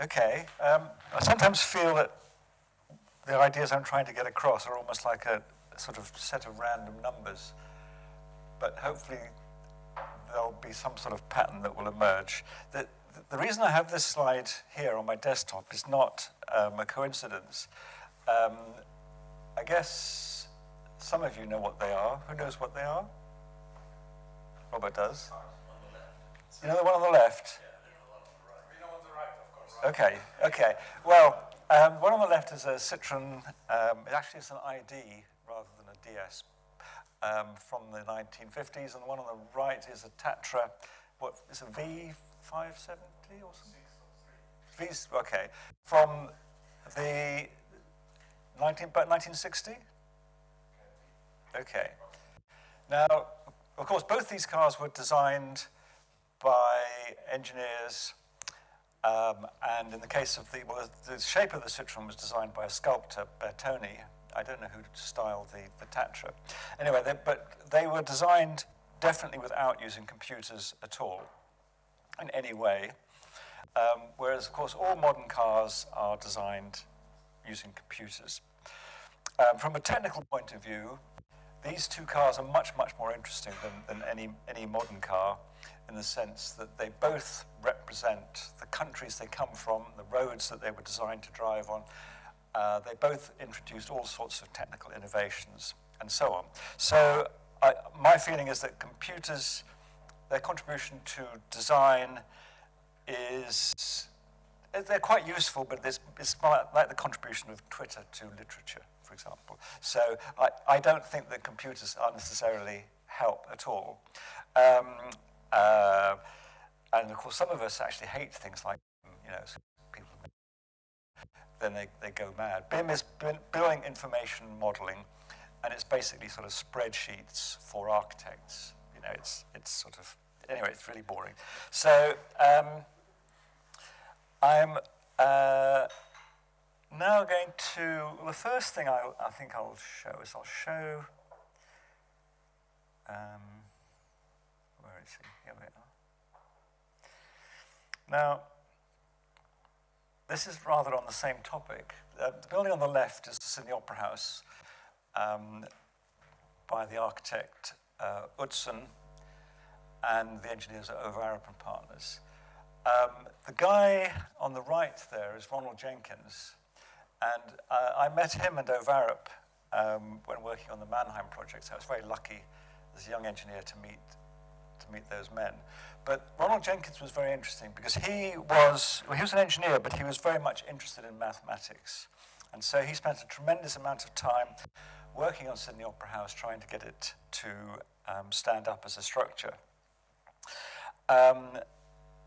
Okay. Um, I sometimes feel that the ideas I'm trying to get across are almost like a, a sort of set of random numbers, but hopefully there'll be some sort of pattern that will emerge. The, the reason I have this slide here on my desktop is not um, a coincidence. Um, I guess some of you know what they are. Who knows what they are? Robert does. You know the one on the left? Okay, okay. Well, um, one on the left is a Citroen, um, it actually is an ID rather than a DS um, from the 1950s, and the one on the right is a Tatra, what is a V570 or something? V, okay, from the 19, about 1960? Okay. Now, of course, both these cars were designed by engineers um, and in the case of the, well, the shape of the Citroen was designed by a sculptor, Bertoni. I don't know who styled the, the Tatra. Anyway, they, but they were designed definitely without using computers at all in any way. Um, whereas, of course, all modern cars are designed using computers. Um, from a technical point of view, these two cars are much, much more interesting than, than any, any modern car in the sense that they both represent the countries they come from, the roads that they were designed to drive on. Uh, they both introduced all sorts of technical innovations and so on. So I, my feeling is that computers, their contribution to design is, they're quite useful, but it's, it's like the contribution of Twitter to literature, for example. So I, I don't think that computers are necessarily help at all. Um, uh, and of course, some of us actually hate things like, you know, people, then they, they go mad. BIM is building information modeling, and it's basically sort of spreadsheets for architects. You know, it's, it's sort of, anyway, it's really boring. So um, I'm uh, now going to, the first thing I, I think I'll show is I'll show, um, he? Here we are. Now, this is rather on the same topic. Uh, the building on the left is the Sydney Opera House um, by the architect uh, Utzon and the engineers at Ove Arup and Partners. Um, the guy on the right there is Ronald Jenkins, and uh, I met him and Ove Arup um, when working on the Mannheim project, so I was very lucky as a young engineer to meet to meet those men. But Ronald Jenkins was very interesting because he was, well, he was an engineer, but he was very much interested in mathematics. And so he spent a tremendous amount of time working on Sydney Opera House, trying to get it to um, stand up as a structure. Um,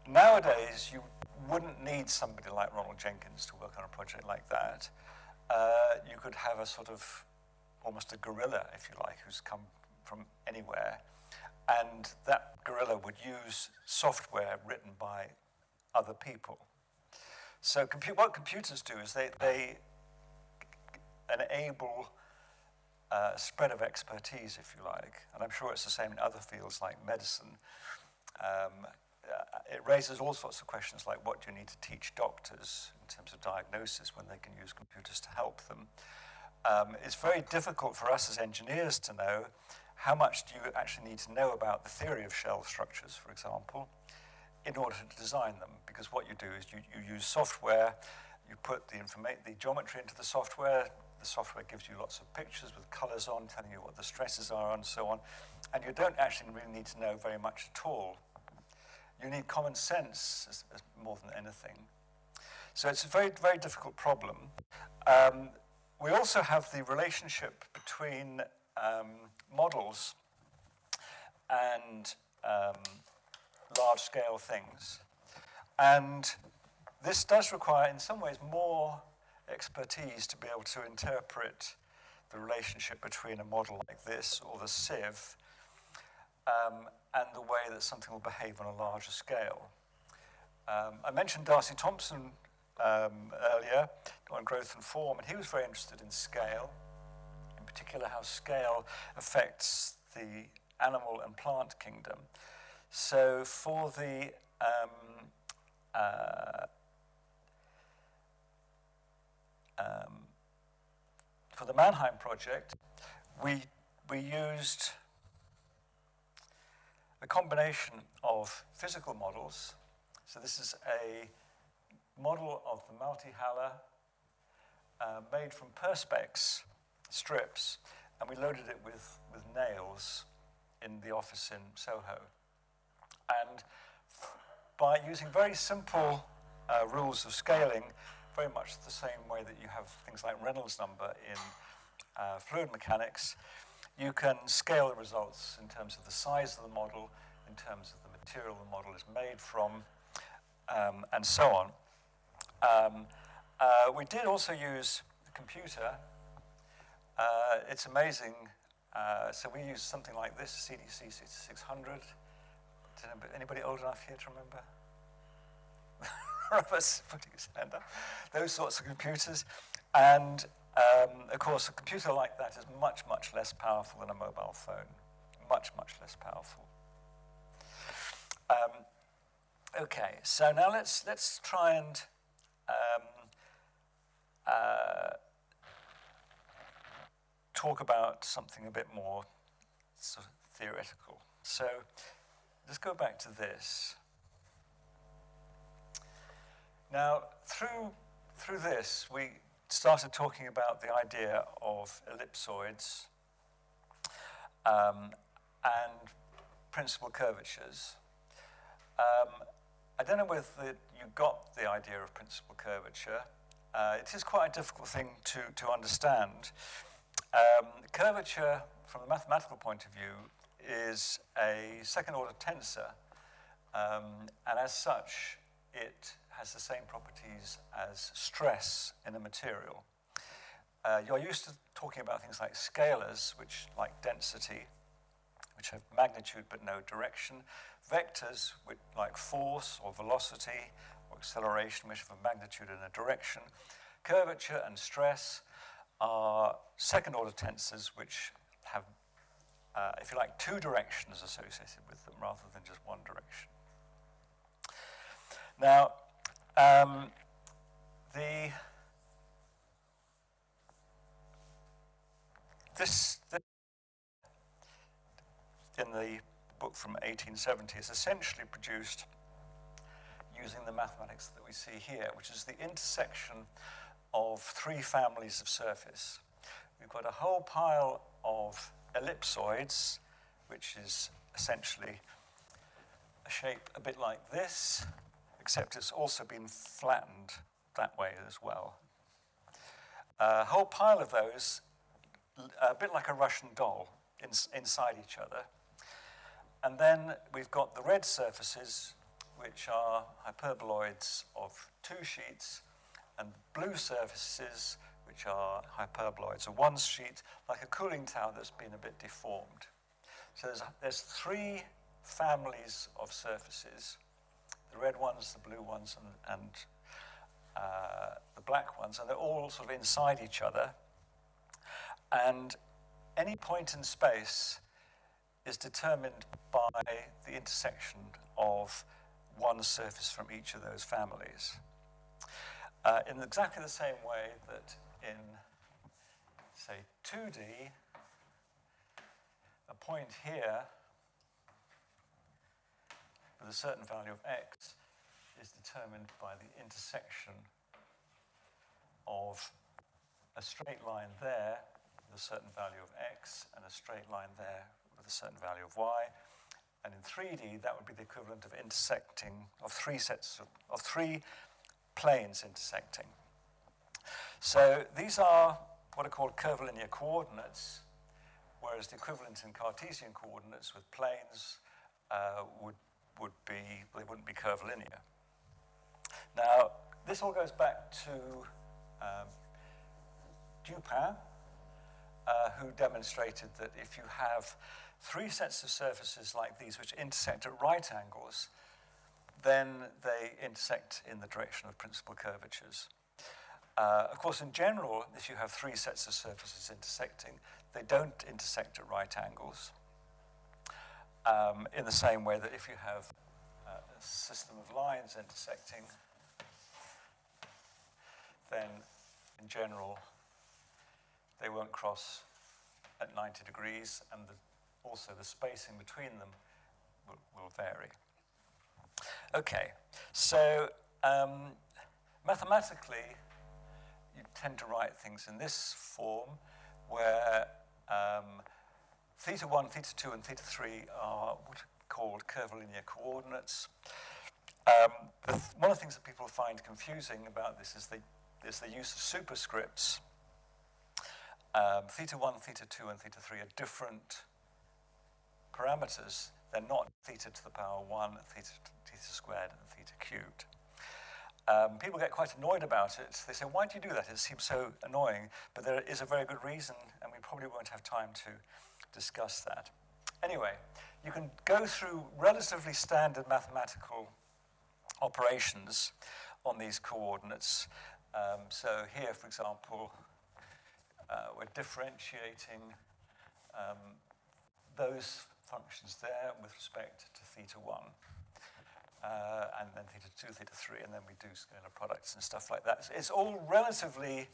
nowadays, you wouldn't need somebody like Ronald Jenkins to work on a project like that. Uh, you could have a sort of almost a gorilla, if you like, who's come from anywhere and that gorilla would use software written by other people. So what computers do is they, they enable uh, spread of expertise, if you like, and I'm sure it's the same in other fields like medicine. Um, uh, it raises all sorts of questions like what do you need to teach doctors in terms of diagnosis when they can use computers to help them. Um, it's very difficult for us as engineers to know how much do you actually need to know about the theory of shell structures, for example, in order to design them? Because what you do is you, you use software, you put the, the geometry into the software, the software gives you lots of pictures with colors on, telling you what the stresses are and so on, and you don't actually really need to know very much at all. You need common sense as, as more than anything. So it's a very, very difficult problem. Um, we also have the relationship between um, models and um, large-scale things. And this does require, in some ways, more expertise to be able to interpret the relationship between a model like this or the sieve um, and the way that something will behave on a larger scale. Um, I mentioned D'Arcy Thompson um, earlier on growth and form, and he was very interested in scale particular how scale affects the animal and plant kingdom. So for the um, uh, um, for the Mannheim project, we we used a combination of physical models. So this is a model of the Multihalle uh, made from perspex, strips, and we loaded it with, with nails in the office in Soho. And by using very simple uh, rules of scaling, very much the same way that you have things like Reynolds number in uh, fluid mechanics, you can scale the results in terms of the size of the model, in terms of the material the model is made from, um, and so on. Um, uh, we did also use the computer. Uh, it's amazing. Uh, so we use something like this, CDC 6600. Anybody old enough here to remember? Robert's putting his hand up. Those sorts of computers. And um, of course, a computer like that is much, much less powerful than a mobile phone. Much, much less powerful. Um, okay, so now let's, let's try and um, uh, talk about something a bit more sort of theoretical. So let's go back to this. Now, through, through this, we started talking about the idea of ellipsoids um, and principal curvatures. Um, I don't know whether you got the idea of principal curvature. Uh, it is quite a difficult thing to, to understand. Um, curvature, from a mathematical point of view, is a second order tensor, um, and as such, it has the same properties as stress in a material. Uh, you're used to talking about things like scalars, which like density, which have magnitude but no direction. Vectors, which, like force or velocity or acceleration, which have a magnitude and a direction. Curvature and stress are second order tensors which have, uh, if you like, two directions associated with them rather than just one direction. Now, um, the this, this in the book from 1870 is essentially produced using the mathematics that we see here, which is the intersection of three families of surface. We've got a whole pile of ellipsoids, which is essentially a shape a bit like this, except it's also been flattened that way as well. A whole pile of those, a bit like a Russian doll in, inside each other. And then we've got the red surfaces, which are hyperboloids of two sheets, and blue surfaces, which are hyperboloids of one sheet, like a cooling tower that's been a bit deformed. So there's, there's three families of surfaces the red ones, the blue ones, and, and uh, the black ones, and they're all sort of inside each other. And any point in space is determined by the intersection of one surface from each of those families. Uh, in exactly the same way that in, say, 2D, a point here with a certain value of x is determined by the intersection of a straight line there with a certain value of x and a straight line there with a certain value of y. And in 3D, that would be the equivalent of intersecting, of three sets of, of three planes intersecting. So these are what are called curvilinear coordinates, whereas the equivalent in Cartesian coordinates with planes uh, would would be, they wouldn't be curvilinear. Now, this all goes back to um, Dupin, uh, who demonstrated that if you have three sets of surfaces like these which intersect at right angles, then they intersect in the direction of principal curvatures. Uh, of course, in general, if you have three sets of surfaces intersecting, they don't intersect at right angles um, in the same way that if you have uh, a system of lines intersecting, then in general, they won't cross at 90 degrees, and the, also the spacing between them will, will vary. Okay, so um, mathematically, you tend to write things in this form, where um, theta 1, theta 2, and theta 3 are what are called curvilinear coordinates. Um, th one of the things that people find confusing about this is the, is the use of superscripts. Um, theta 1, theta 2, and theta 3 are different parameters. They're not theta to the power 1, theta, theta squared, and theta cubed. Um, people get quite annoyed about it. They say, why do you do that? It seems so annoying. But there is a very good reason, and we probably won't have time to discuss that. Anyway, you can go through relatively standard mathematical operations on these coordinates. Um, so here, for example, uh, we're differentiating um, those functions there with respect to theta 1. Uh, and then theta 2, theta 3, and then we do scalar products and stuff like that. It's all relatively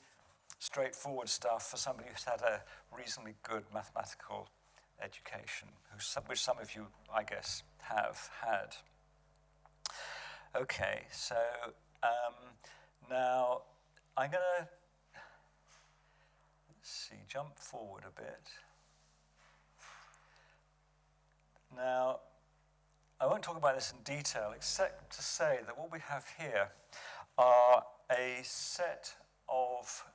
straightforward stuff for somebody who's had a reasonably good mathematical education, which some of you, I guess, have had. Okay, so um, now I'm going to, see, jump forward a bit. Now, I won't talk about this in detail, except to say that what we have here are a set of,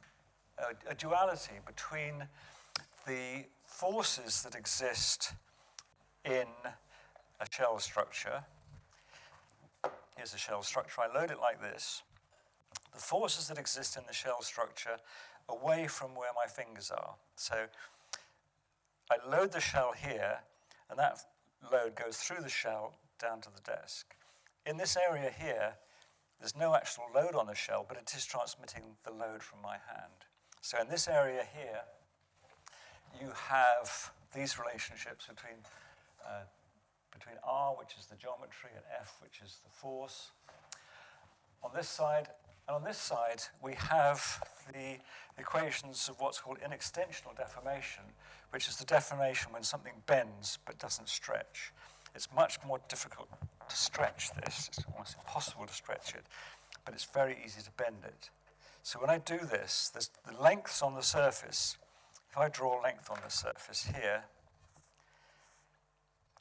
a, a duality between the forces that exist in a shell structure Here's a shell structure. I load it like this. The forces that exist in the shell structure away from where my fingers are. So I load the shell here, and that load goes through the shell down to the desk. In this area here, there's no actual load on the shell, but it is transmitting the load from my hand. So in this area here, you have these relationships between uh, between R, which is the geometry, and F, which is the force. On this side, and on this side, we have the equations of what's called inextensional deformation, which is the deformation when something bends but doesn't stretch. It's much more difficult to stretch this. It's almost impossible to stretch it, but it's very easy to bend it. So when I do this, the lengths on the surface, if I draw a length on the surface here,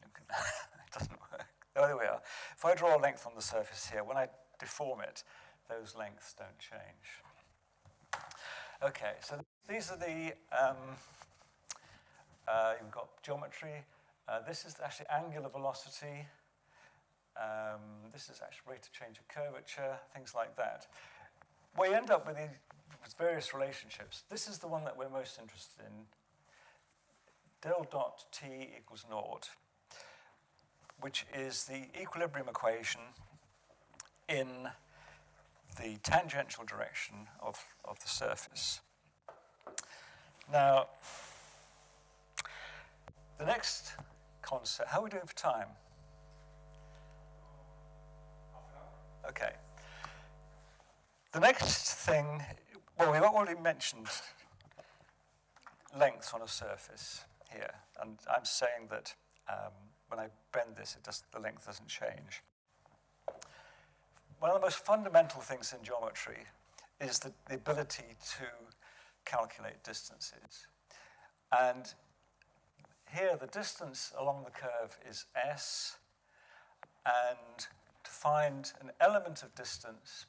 it doesn't work. Oh, there we are. If I draw a length on the surface here, when I deform it, those lengths don't change. Okay, so these are the, um, uh, you've got geometry. Uh, this is actually angular velocity. Um, this is actually rate of change of curvature, things like that. We end up with, these, various relationships. This is the one that we're most interested in. Del dot t equals naught which is the equilibrium equation in the tangential direction of, of the surface. Now, the next concept, how are we doing for time? Okay. The next thing, well, we've already mentioned length on a surface here, and I'm saying that um, when I bend this, it does, the length doesn't change. One of the most fundamental things in geometry is the, the ability to calculate distances. And here, the distance along the curve is s, and to find an element of distance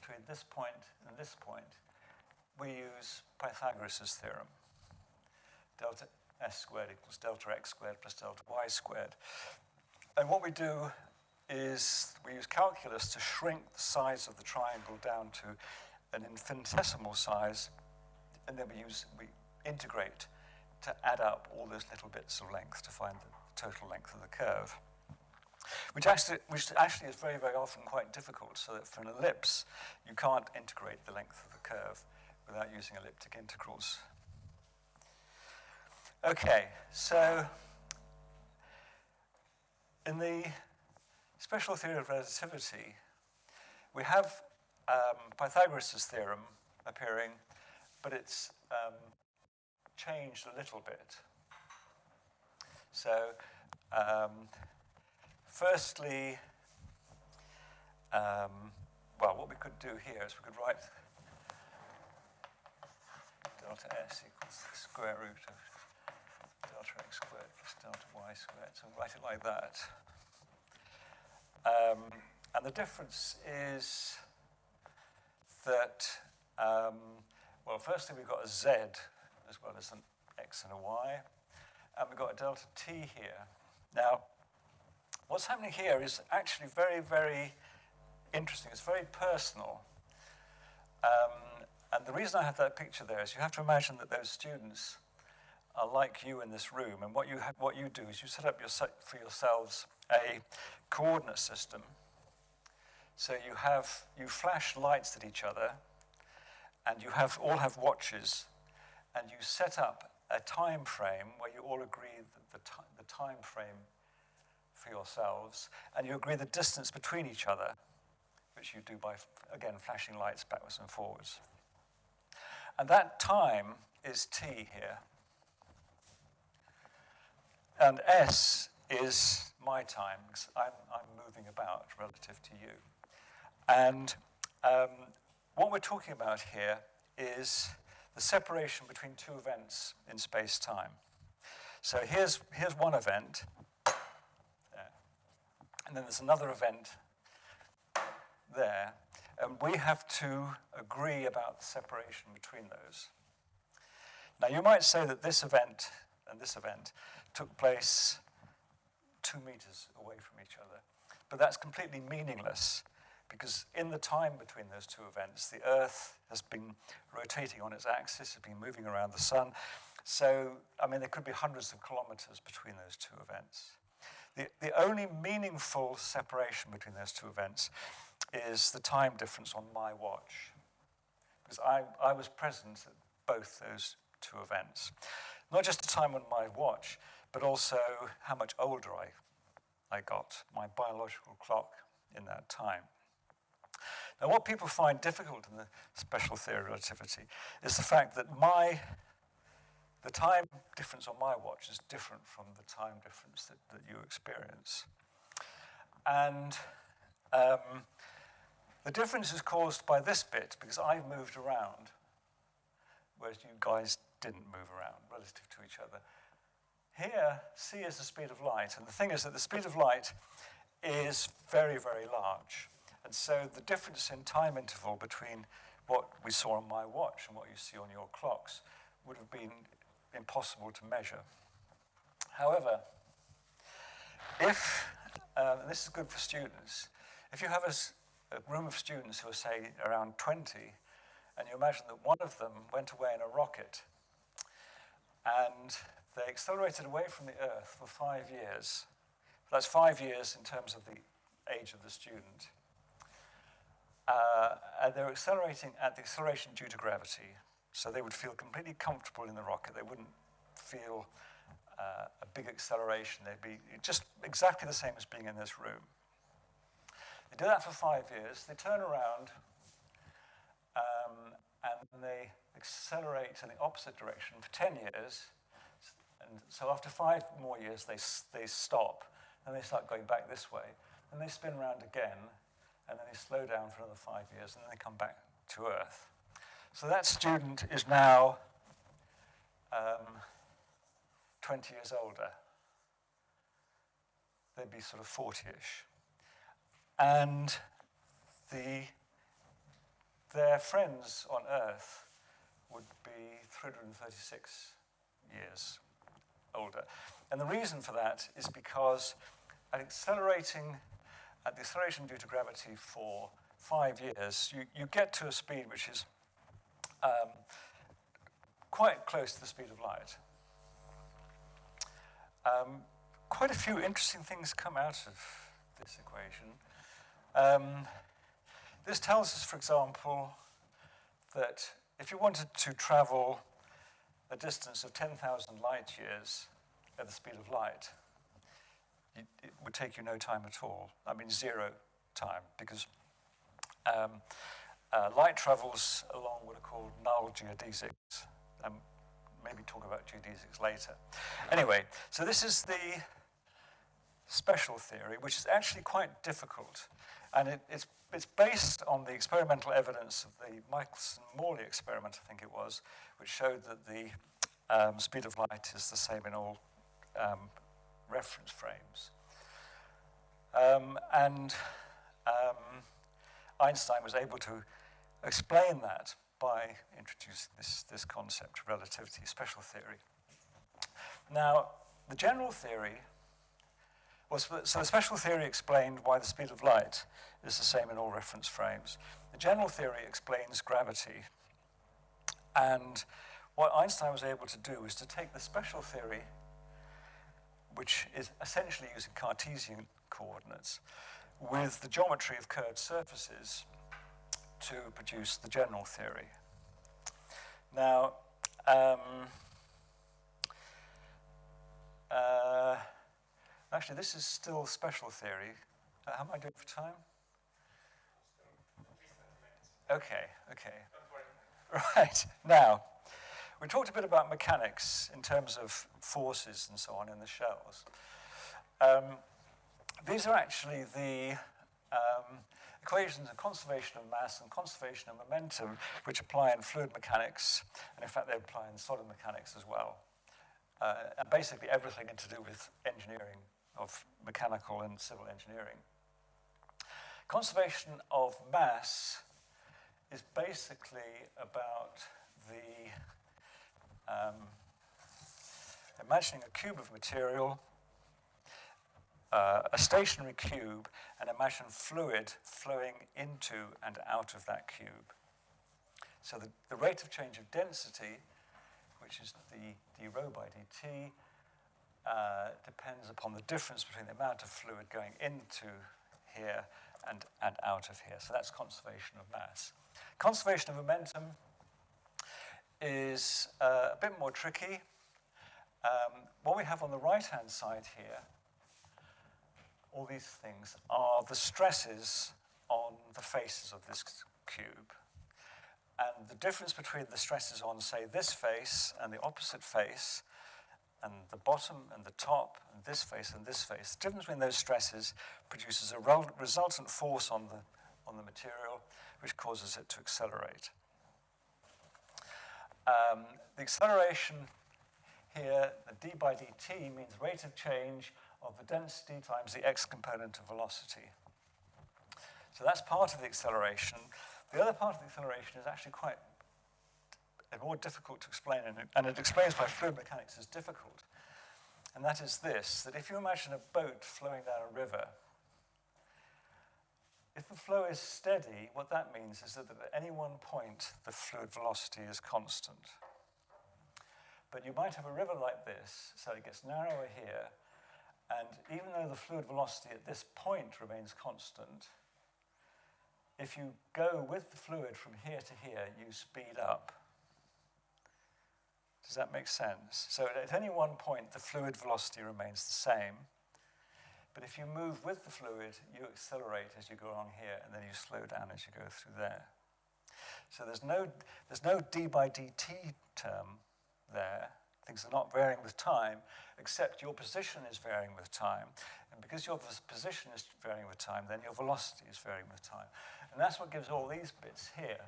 between this point and this point, we use Pythagoras' theorem. Delta s squared equals delta x squared plus delta y squared. And what we do is we use calculus to shrink the size of the triangle down to an infinitesimal size, and then we use we integrate to add up all those little bits of length to find the total length of the curve. Which actually, which actually is very, very often quite difficult, so that for an ellipse, you can't integrate the length of the curve without using elliptic integrals. Okay, so in the special theory of relativity, we have um, Pythagoras' theorem appearing, but it's um, changed a little bit. So, um, firstly, um, well, what we could do here is we could write delta s equals the square root of delta x squared plus delta y squared. So write it like that. Um, and the difference is that, um, well, firstly we've got a z as well as an x and a y, and we've got a delta t here. Now, what's happening here is actually very, very interesting. It's very personal. Um, and the reason I have that picture there is you have to imagine that those students are like you in this room, and what you, what you do is you set up your, for yourselves a coordinate system. So you have, you flash lights at each other, and you have, all have watches, and you set up a time frame where you all agree the, the, the time frame for yourselves, and you agree the distance between each other, which you do by, again, flashing lights backwards and forwards. And that time is t here. And s is my time, because I'm, I'm moving about relative to you. And um, what we're talking about here is the separation between two events in space-time. So here's, here's one event, there. and then there's another event there, and we have to agree about the separation between those. Now you might say that this event and this event took place two meters away from each other, but that's completely meaningless because in the time between those two events, the Earth has been rotating on its axis, has been moving around the sun. So, I mean, there could be hundreds of kilometers between those two events. The, the only meaningful separation between those two events is the time difference on my watch. Because I, I was present at both those two events. Not just the time on my watch, but also how much older I, I got, my biological clock in that time. Now, what people find difficult in the special theory of relativity is the fact that my, the time difference on my watch is different from the time difference that, that you experience. And um, the difference is caused by this bit because I've moved around, whereas you guys didn't move around relative to each other. Here, c is the speed of light, and the thing is that the speed of light is very, very large. And so the difference in time interval between what we saw on my watch and what you see on your clocks would have been impossible to measure. However, if, um, and this is good for students, if you have a, a room of students who are, say, around 20, and you imagine that one of them went away in a rocket, and they accelerated away from the Earth for five years. That's five years in terms of the age of the student. Uh, and they're accelerating at the acceleration due to gravity. So they would feel completely comfortable in the rocket. They wouldn't feel uh, a big acceleration. They'd be just exactly the same as being in this room. They do that for five years. They turn around um, and they accelerate in the opposite direction for 10 years. And so after five more years, they, they stop and they start going back this way. And they spin around again and then they slow down for another five years, and then they come back to Earth. So that student is now um, 20 years older. They'd be sort of 40-ish. And the, their friends on Earth would be 336 years older. And the reason for that is because an accelerating at the acceleration due to gravity for five years, you, you get to a speed which is um, quite close to the speed of light. Um, quite a few interesting things come out of this equation. Um, this tells us, for example, that if you wanted to travel a distance of 10,000 light years at the speed of light, it, it, would take you no time at all. I mean, zero time, because um, uh, light travels along what are called null geodesics. Um, maybe talk about geodesics later. Anyway, so this is the special theory, which is actually quite difficult. And it, it's, it's based on the experimental evidence of the Michelson-Morley experiment, I think it was, which showed that the um, speed of light is the same in all um, reference frames. Um, and um, Einstein was able to explain that by introducing this, this concept of relativity, special theory. Now, the general theory was, so the special theory explained why the speed of light is the same in all reference frames. The general theory explains gravity. And what Einstein was able to do is to take the special theory, which is essentially using Cartesian coordinates, with the geometry of curved surfaces to produce the general theory. Now, um, uh, actually, this is still special theory. Uh, how am I doing for time? Okay, okay. Right, now, we talked a bit about mechanics in terms of forces and so on in the shells. Um, these are actually the um, equations of conservation of mass and conservation of momentum, which apply in fluid mechanics, and in fact they apply in solid mechanics as well. Uh, and basically everything to do with engineering of mechanical and civil engineering. Conservation of mass is basically about the um, imagining a cube of material uh, a stationary cube and imagine fluid flowing into and out of that cube. So the, the rate of change of density, which is the d rho by dt, uh, depends upon the difference between the amount of fluid going into here and, and out of here. So that's conservation of mass. Conservation of momentum is uh, a bit more tricky. Um, what we have on the right-hand side here all these things are the stresses on the faces of this cube. And the difference between the stresses on, say, this face and the opposite face, and the bottom and the top and this face and this face. The difference between those stresses produces a resultant force on the, on the material which causes it to accelerate. Um, the acceleration here, the d by dt, means rate of change of the density times the x component of velocity. So that's part of the acceleration. The other part of the acceleration is actually quite more difficult to explain, and it, and it explains why fluid mechanics is difficult. And that is this, that if you imagine a boat flowing down a river, if the flow is steady, what that means is that at any one point, the fluid velocity is constant. But you might have a river like this, so it gets narrower here, and even though the fluid velocity at this point remains constant, if you go with the fluid from here to here, you speed up. Does that make sense? So at any one point, the fluid velocity remains the same. But if you move with the fluid, you accelerate as you go along here, and then you slow down as you go through there. So there's no, there's no d by dt term there. Things are not varying with time, except your position is varying with time. And because your position is varying with time, then your velocity is varying with time. And that's what gives all these bits here,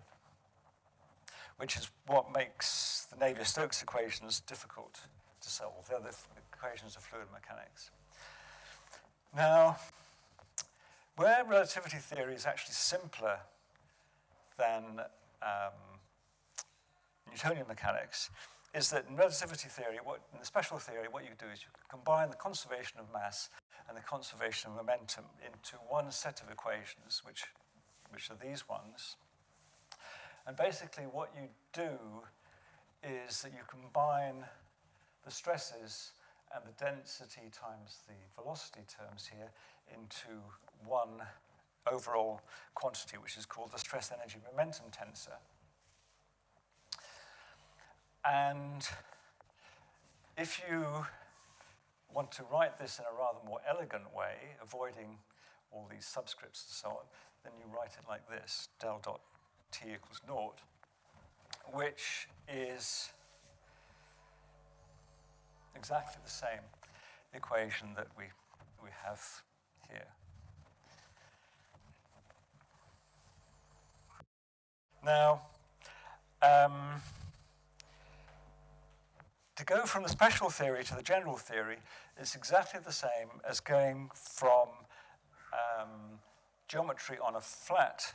which is what makes the Navier-Stokes equations difficult to solve. They're the equations of fluid mechanics. Now, where relativity theory is actually simpler than um, Newtonian mechanics is that in relativity theory, what, in the special theory, what you do is you combine the conservation of mass and the conservation of momentum into one set of equations, which, which are these ones. And basically what you do is that you combine the stresses and the density times the velocity terms here into one overall quantity, which is called the stress energy momentum tensor. And if you want to write this in a rather more elegant way, avoiding all these subscripts and so on, then you write it like this, del dot t equals naught, which is exactly the same equation that we, we have here. Now, um, to go from the special theory to the general theory is exactly the same as going from um, geometry on a flat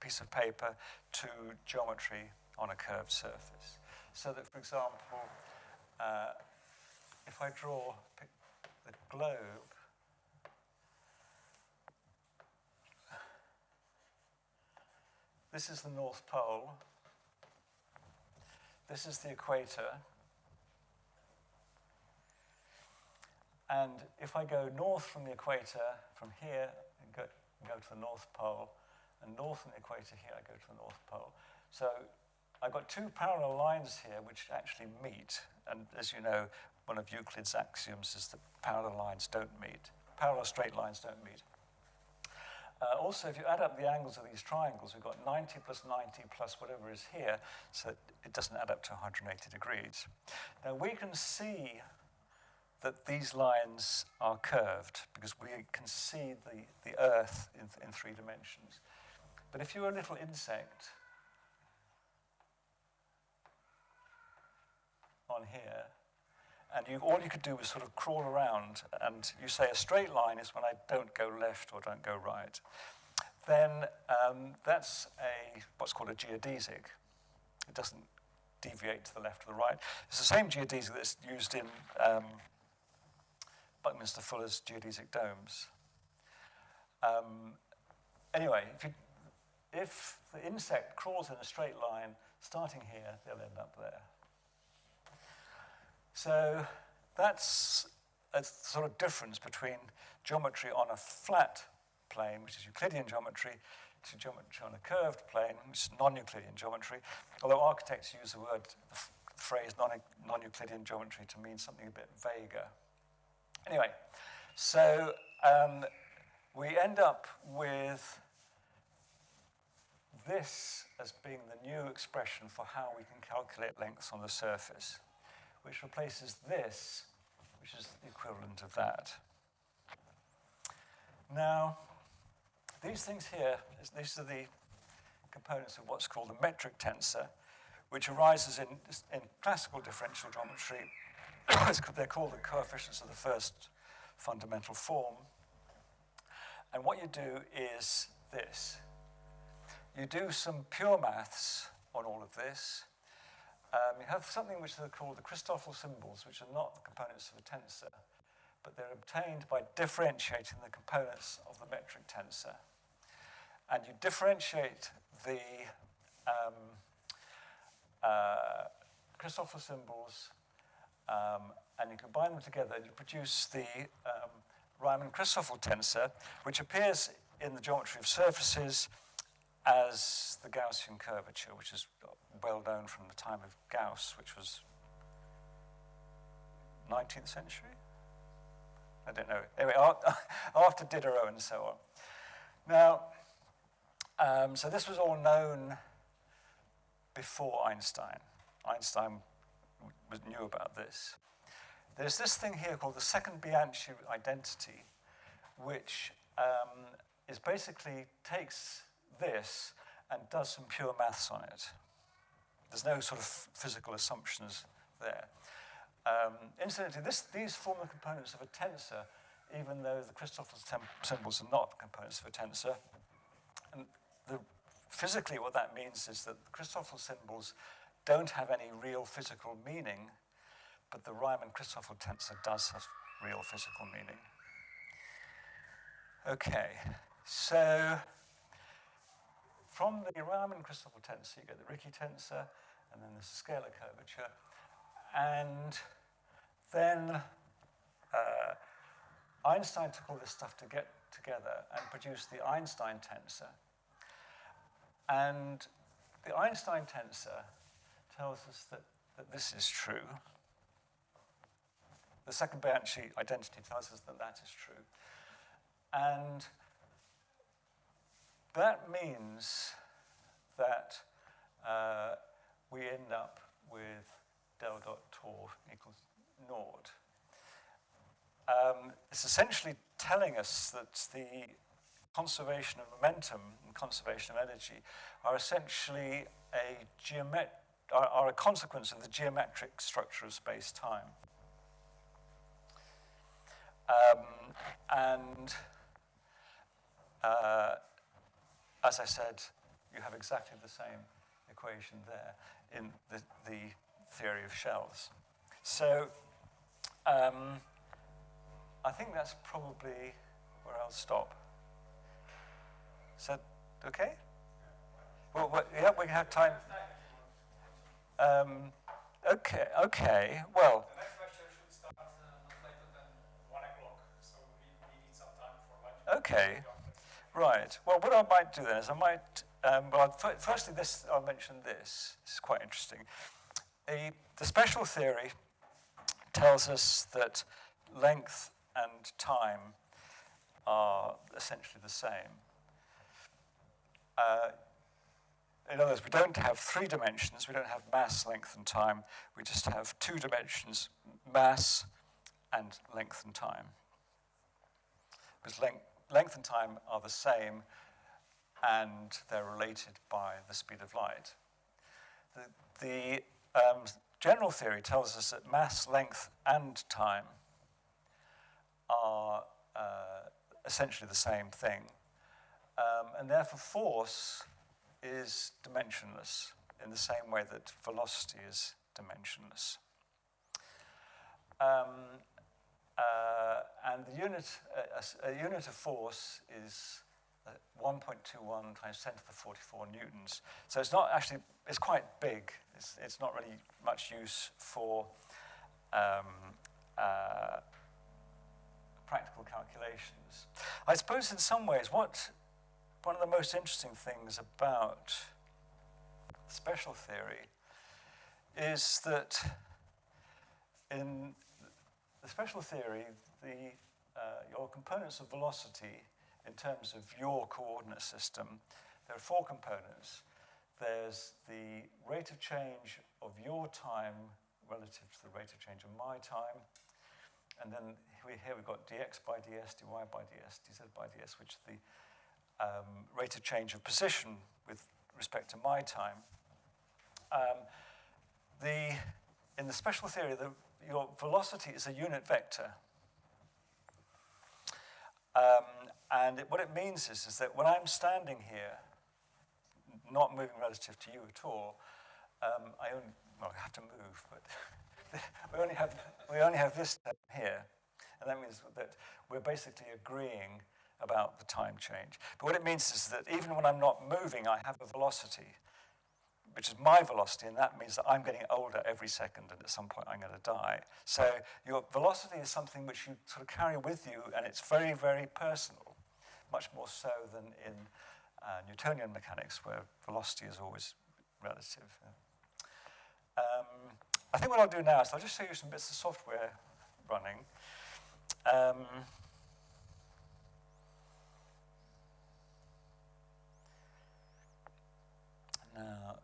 piece of paper to geometry on a curved surface. So that, for example, uh, if I draw the globe, this is the North Pole, this is the equator, and if I go north from the equator, from here, and go, go to the North Pole, and north from the equator here, I go to the North Pole. So I've got two parallel lines here which actually meet. And as you know, one of Euclid's axioms is that parallel lines don't meet. Parallel straight lines don't meet. Uh, also, if you add up the angles of these triangles, we've got 90 plus 90 plus whatever is here, so it doesn't add up to 180 degrees. Now, we can see that these lines are curved because we can see the, the Earth in, in three dimensions. But if you're a little insect on here, and you, all you could do was sort of crawl around, and you say a straight line is when I don't go left or don't go right, then um, that's a what's called a geodesic. It doesn't deviate to the left or the right. It's the same geodesic that's used in um, Buckminster Fuller's geodesic domes. Um, anyway, if you if the insect crawls in a straight line, starting here, they'll end up there. So that's a sort of difference between geometry on a flat plane, which is Euclidean geometry, to geometry on a curved plane, which is non-Euclidean geometry, although architects use the word, the phrase non-Euclidean geometry to mean something a bit vaguer. Anyway, so um, we end up with this as being the new expression for how we can calculate lengths on the surface, which replaces this, which is the equivalent of that. Now, these things here, these are the components of what's called the metric tensor, which arises in, in classical differential geometry. They're called the coefficients of the first fundamental form. And what you do is this. You do some pure maths on all of this. Um, you have something which are called the Christoffel symbols, which are not the components of a tensor, but they're obtained by differentiating the components of the metric tensor. And you differentiate the um, uh, Christoffel symbols um, and you combine them together and you produce the um, Riemann-Christoffel tensor, which appears in the geometry of surfaces as the Gaussian curvature, which is well known from the time of Gauss, which was 19th century? I don't know. Anyway, after Diderot and so on. Now, um, so this was all known before Einstein. Einstein knew about this. There's this thing here called the second Bianchi identity, which um, is basically takes this and does some pure maths on it. There's no sort of physical assumptions there. Um, incidentally, this, these form the components of a tensor, even though the Christoffel symbols are not components of a tensor. And the, physically, what that means is that the Christoffel symbols don't have any real physical meaning, but the Riemann-Christoffel tensor does have real physical meaning. Okay, so from the Riemann-Christoffel tensor, you get the Ricci tensor, and then there's a scalar curvature. And then uh, Einstein took all this stuff to get together and produced the Einstein tensor. And the Einstein tensor tells us that, that this is true. The second Bianchi identity tells us that that is true. And that means that uh, we end up with del dot tor equals ignored. Um, it's essentially telling us that the conservation of momentum and conservation of energy are essentially a geomet are, are a consequence of the geometric structure of space-time. Um, and uh, as I said, you have exactly the same equation there in the, the theory of shells. So um, I think that's probably where I'll stop. Is that okay? Well, yeah, we have time. Um, okay, okay, well. The next lecture should start uh, not later than 1 o'clock, so we, we need some time for lunch. Okay, right. Well, what I might do then is I might, um, well, firstly, this, I'll mention this. This is quite interesting. A, the special theory tells us that length and time are essentially the same. Uh, in other words, we don't have three dimensions, we don't have mass, length, and time. We just have two dimensions, mass and length and time. Because length, length and time are the same, and they're related by the speed of light. The, the um, general theory tells us that mass, length, and time are uh, essentially the same thing. Um, and therefore, force is dimensionless in the same way that velocity is dimensionless. Um, uh, and the unit, uh, a, a, unit of force is uh, 1.21 times 10 to the 44 newtons. So it's not actually, it's quite big. It's, it's not really much use for um, uh, practical calculations. I suppose in some ways what one of the most interesting things about special theory is that in the special theory, the, uh, your components of velocity in terms of your coordinate system, there are four components. There's the rate of change of your time relative to the rate of change of my time. And then here we've got dx by ds, dy by ds, dz by ds, which are the um, rate of change of position with respect to my time. Um, the, in the special theory, the, your velocity is a unit vector. Um, and it, what it means is, is that when I'm standing here, not moving relative to you at all, um, I only, well, I have to move, but we, only have, we only have this term here. And that means that we're basically agreeing about the time change. But what it means is that even when I'm not moving, I have a velocity. Which is my velocity, and that means that I'm getting older every second, and at some point I'm going to die. So your velocity is something which you sort of carry with you, and it's very, very personal, much more so than in uh, Newtonian mechanics, where velocity is always relative. Um, I think what I'll do now is I'll just show you some bits of software running. Um, Now,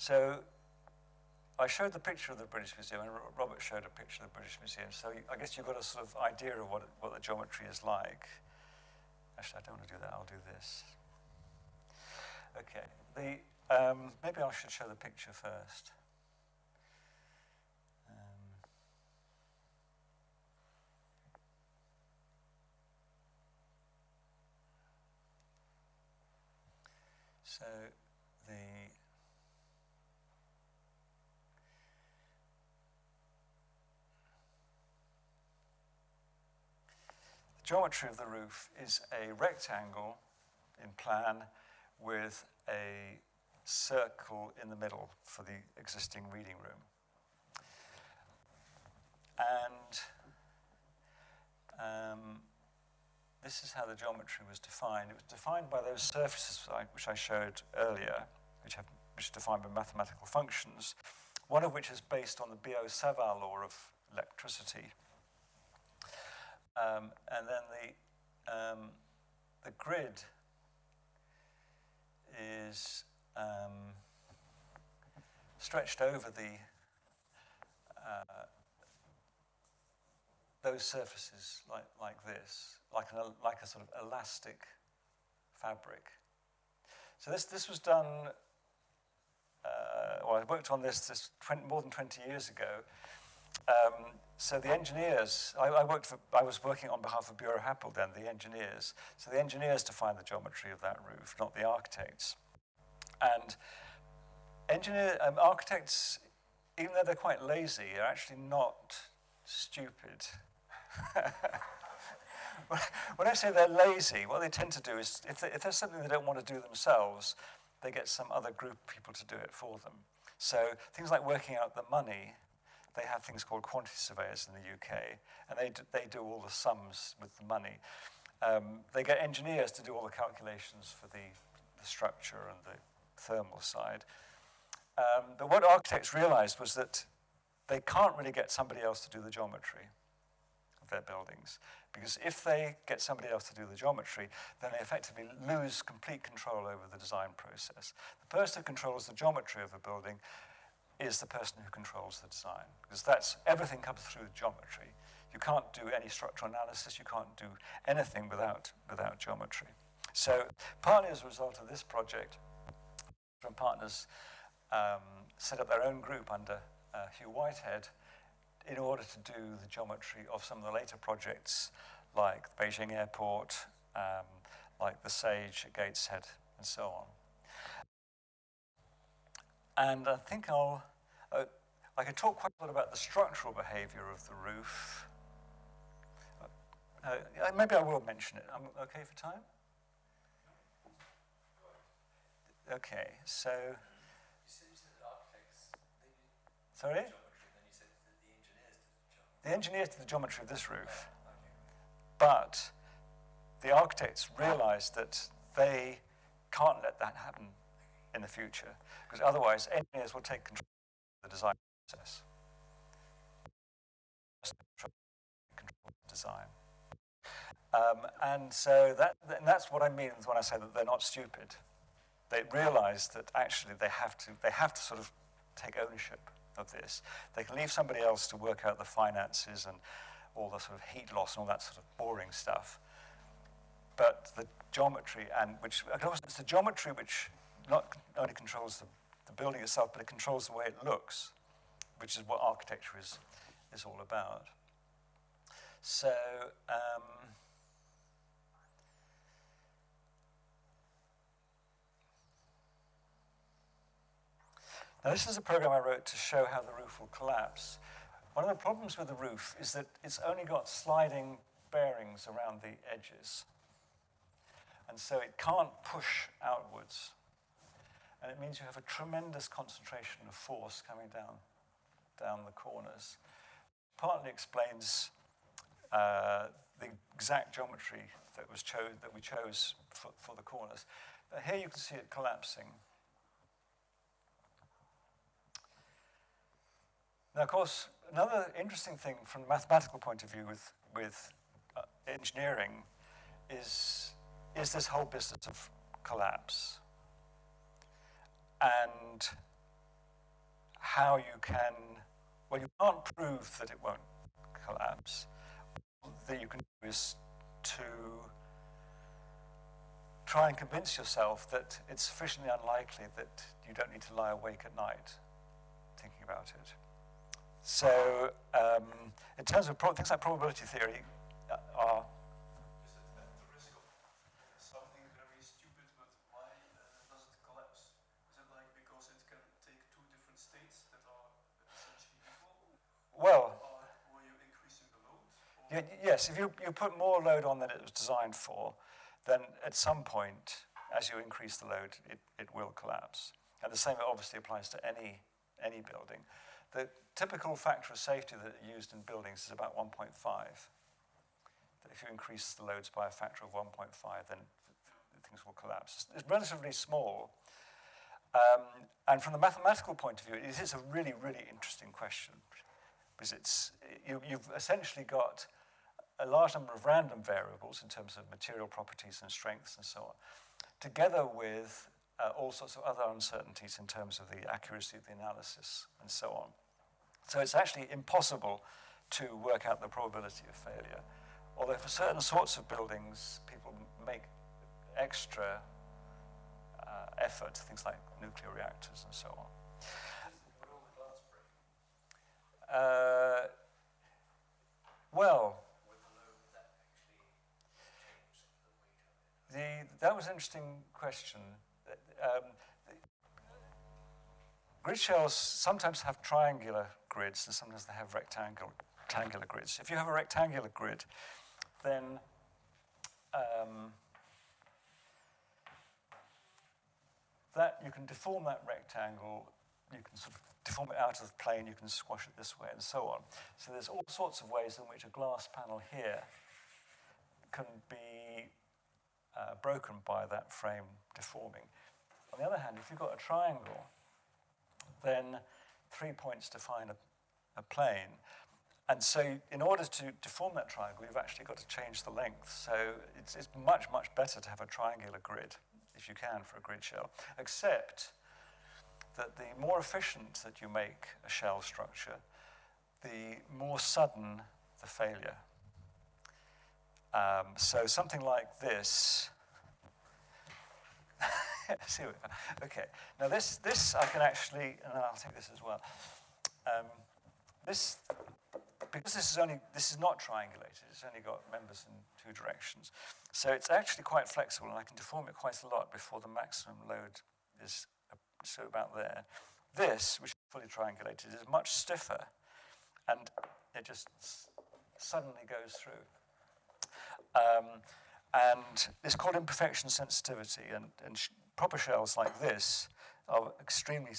so I showed the picture of the British Museum, and Robert showed a picture of the British Museum. So I guess you've got a sort of idea of what, what the geometry is like. Actually, I don't want to do that. I'll do this. Okay. The, um, maybe I should show the picture first. So the geometry of the roof is a rectangle in plan with a circle in the middle for the existing reading room. And um, this is how the geometry was defined. It was defined by those surfaces which I showed earlier, which, have, which are defined by mathematical functions, one of which is based on the Biot-Savart law of electricity. Um, and then the, um, the grid is um, stretched over the uh, those surfaces like, like this, like, an, like a sort of elastic fabric. So this, this was done, uh, well, I worked on this, this 20, more than 20 years ago. Um, so the engineers, I, I, worked for, I was working on behalf of Buro Happold then, the engineers. So the engineers defined the geometry of that roof, not the architects. And engineer, um, architects, even though they're quite lazy, are actually not stupid. when I say they're lazy, what they tend to do is, if, they, if there's something they don't want to do themselves, they get some other group of people to do it for them. So things like working out the money, they have things called quantity surveyors in the UK, and they do, they do all the sums with the money. Um, they get engineers to do all the calculations for the, the structure and the thermal side. Um, but what architects realized was that they can't really get somebody else to do the geometry of their buildings. Because if they get somebody else to do the geometry, then they effectively lose complete control over the design process. The person who controls the geometry of a building is the person who controls the design. Because that's, everything comes through geometry. You can't do any structural analysis, you can't do anything without, without geometry. So partly as a result of this project, from partners um, set up their own group under uh, Hugh Whitehead in order to do the geometry of some of the later projects like the Beijing Airport, um, like the Sage at Gateshead, and so on. And I think I'll, uh, I can talk quite a lot about the structural behavior of the roof. Uh, uh maybe I will mention it. I'm okay for time? Okay, so. Sorry? The engineers did the geometry of this roof. But the architects realized that they can't let that happen in the future, because otherwise engineers will take control of the design process. Control design. Um, and so that, and that's what I mean when I say that they're not stupid. They realize that actually they have to, they have to sort of take ownership of this. They can leave somebody else to work out the finances and all the sort of heat loss and all that sort of boring stuff. But the geometry, and which, it's the geometry which not only controls the, the building itself, but it controls the way it looks, which is what architecture is, is all about. So, um, Now, this is a program I wrote to show how the roof will collapse. One of the problems with the roof is that it's only got sliding bearings around the edges. And so it can't push outwards. And it means you have a tremendous concentration of force coming down, down the corners. Partly explains uh, the exact geometry that, was cho that we chose for, for the corners. But here you can see it collapsing. Now, of course, another interesting thing from a mathematical point of view with, with uh, engineering is, is this whole business of collapse and how you can, well, you can't prove that it won't collapse. All That you can do is to try and convince yourself that it's sufficiently unlikely that you don't need to lie awake at night thinking about it. So um, in terms of things like probability theory uh, are Well, you, yes, if you, you put more load on than it was designed for, then at some point, as you increase the load, it, it will collapse. And the same obviously applies to any, any building. The typical factor of safety that are used in buildings is about 1.5. If you increase the loads by a factor of 1.5, then things will collapse. It's relatively small. Um, and from the mathematical point of view, it is a really, really interesting question. Because it's, you, you've essentially got a large number of random variables in terms of material properties and strengths and so on, together with uh, all sorts of other uncertainties in terms of the accuracy of the analysis and so on. So it's actually impossible to work out the probability of failure. Although for certain sorts of buildings, people make extra uh, effort, things like nuclear reactors and so on. Uh, well, the, that was an interesting question. Um, grid shells sometimes have triangular grids and sometimes they have rectangular, rectangular grids. If you have a rectangular grid, then um, that you can deform that rectangle, you can sort of deform it out of the plane, you can squash it this way and so on. So there's all sorts of ways in which a glass panel here can be uh, broken by that frame deforming. On the other hand, if you've got a triangle, then three points define a, a plane. And so in order to deform that triangle, you've actually got to change the length. So it's, it's much, much better to have a triangular grid, if you can, for a grid shell. Except that the more efficient that you make a shell structure, the more sudden the failure. Um, so something like this. See, okay. Now this, this I can actually, and I'll take this as well. Um, this, because this is only, this is not triangulated. It's only got members in two directions. So it's actually quite flexible, and I can deform it quite a lot before the maximum load is so about there. This, which is fully triangulated, is much stiffer, and it just suddenly goes through. Um, and it's called imperfection sensitivity, and, and sh proper shells like this are extremely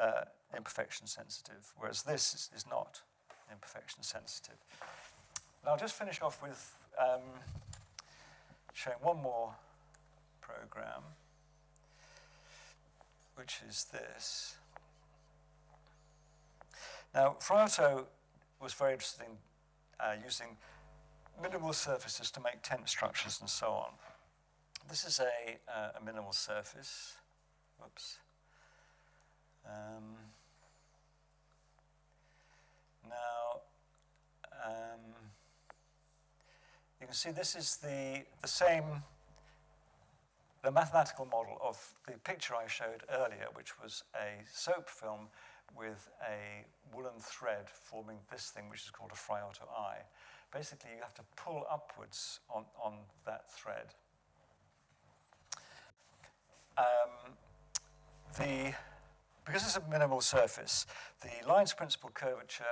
uh, imperfection sensitive, whereas this is, is, not imperfection sensitive. Now I'll just finish off with um, showing one more program which is this. Now, Frei Otto was very interested in uh, using minimal surfaces to make tent structures and so on. This is a, uh, a minimal surface. Whoops. Um, now, um, you can see this is the, the same the mathematical model of the picture I showed earlier, which was a soap film with a woolen thread forming this thing, which is called a Otto eye. Basically, you have to pull upwards on, on that thread. Um, the, because it's a minimal surface, the lines principal curvature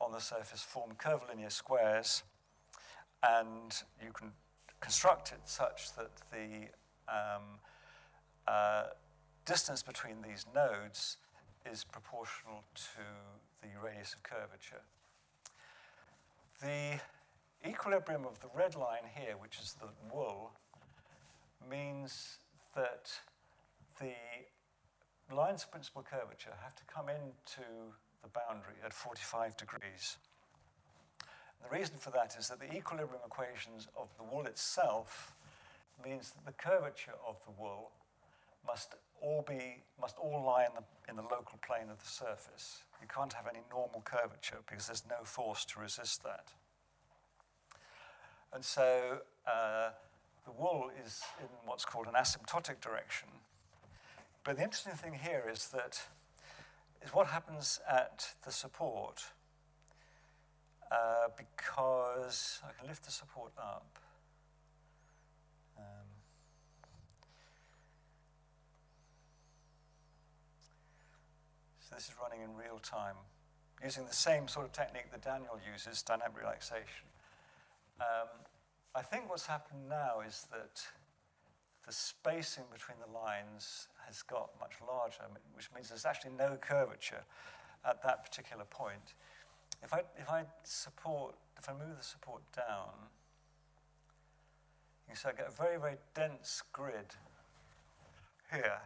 on the surface form curvilinear squares, and you can construct it such that the um, uh, distance between these nodes is proportional to the radius of curvature. The equilibrium of the red line here, which is the wool, means that the lines of principal curvature have to come into the boundary at 45 degrees. The reason for that is that the equilibrium equations of the wool itself means that the curvature of the wool must all be must all lie in the in the local plane of the surface. You can't have any normal curvature because there's no force to resist that. And so uh, the wool is in what's called an asymptotic direction. But the interesting thing here is that is what happens at the support uh, because I can lift the support up. Um, so this is running in real time, using the same sort of technique that Daniel uses, dynamic relaxation. Um, I think what's happened now is that the spacing between the lines has got much larger, which means there's actually no curvature at that particular point. If I, if I support, if I move the support down, you see I get a very, very dense grid here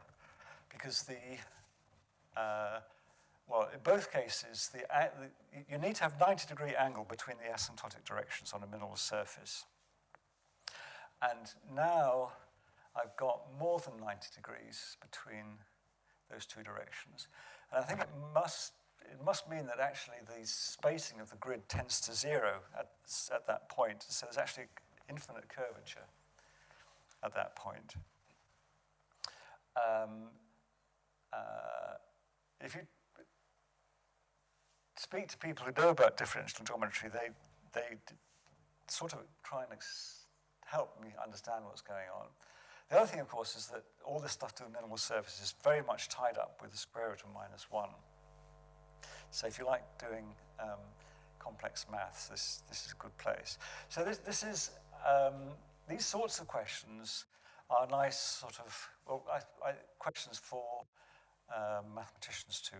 because the, uh, well, in both cases, the, the, you need to have 90 degree angle between the asymptotic directions on a minimal surface. And now I've got more than 90 degrees between those two directions. And I think it must it must mean that actually the spacing of the grid tends to zero at, at that point. So there's actually infinite curvature at that point. Um, uh, if you speak to people who know about differential geometry, they, they sort of try and help me understand what's going on. The other thing, of course, is that all this stuff to the minimal surface is very much tied up with the square root of minus one. So if you like doing um, complex maths, this, this is a good place. So this, this is, um, these sorts of questions are nice sort of, well, I, I, questions for uh, mathematicians to,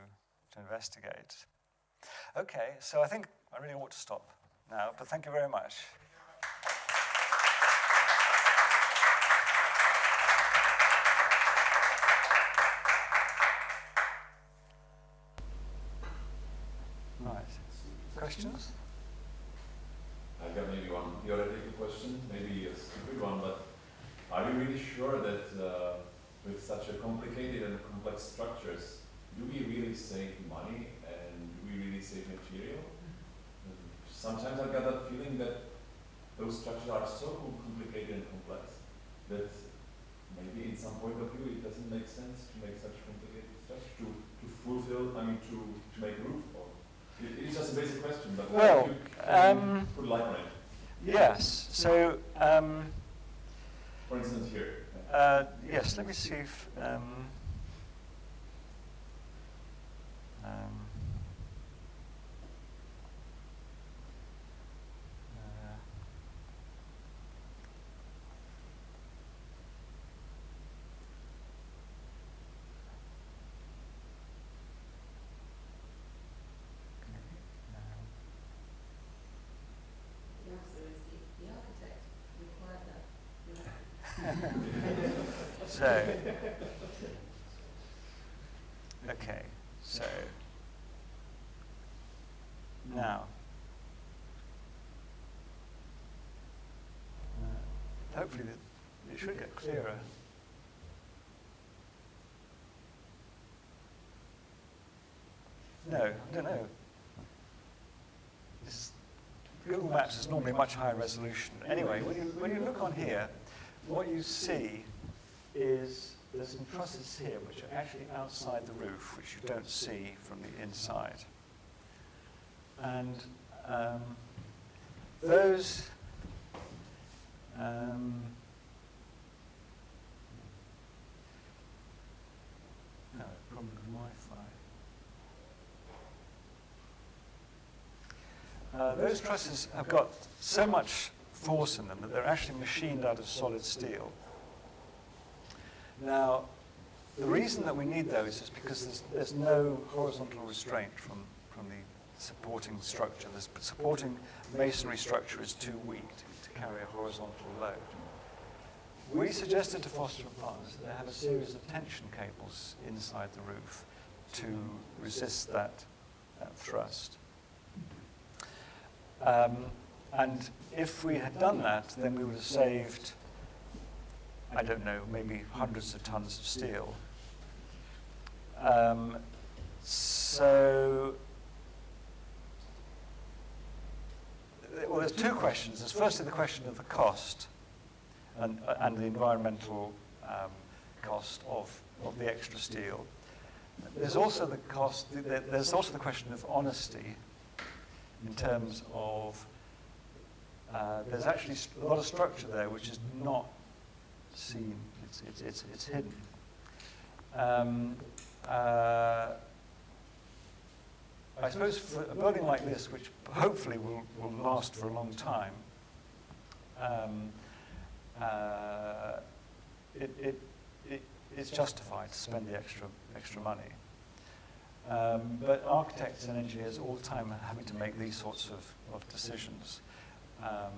to investigate. Okay, so I think I really ought to stop now, but thank you very much. Questions? I've got maybe one theoretical question, maybe a stupid one, but are you really sure that uh, with such a complicated and complex structures, do we really save money and do we really save material? Sometimes I get that feeling that those structures are so complicated and complex that maybe in some point of view it doesn't make sense to make such complicated structures to, to fulfill, I mean to, to make roof it, it's just a basic question, but Well, you um, put light on it. Yes. So, um, For instance, here. uh, yes, let me see if. Um, um, uh, The answer is the, the architect required that. So, okay, so now, uh, hopefully it should get clearer. No, no, no. This is, Google Maps is normally much higher resolution. Anyway, when you, when you look on here, what you see is there's some trusses here which are actually outside the roof, which you don't see from the inside. And um, those um, no, problem with Wi-Fi. Uh, those trusses have got so much force in them that they're actually machined out of solid steel. Now, the reason that we need those is because there's, there's no horizontal restraint from, from the supporting structure. The supporting masonry structure is too weak to, to carry a horizontal load. We suggested to Foster and Partners that they have a series of tension cables inside the roof to resist that, that thrust. Um, and if we had done that, then we would have saved, I don't know, maybe hundreds of tons of steel. Um, so, well, there's two questions. There's firstly the question of the cost and, uh, and the environmental um, cost of, of the extra steel. There's also the cost, there's also the question of honesty in terms of uh, there's actually a lot of structure there which is not seen, it's, it's, it's, it's hidden. Um, uh, I suppose for a building like this, which hopefully will, will last for a long time, um, uh, it, it, it, it's justified to spend the extra, extra money. Um, but architects and engineers all the time are having to make these sorts of, of decisions. Um,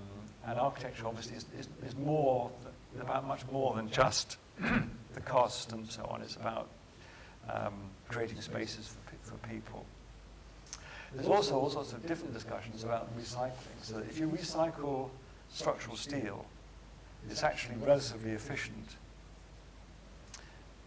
and architecture obviously is, is, is more, th- about much more than just the cost and so on. It's about um, creating spaces for, pe- for people. There's also all sorts of different discussions about recycling. So if you recycle structural steel, it's actually relatively efficient.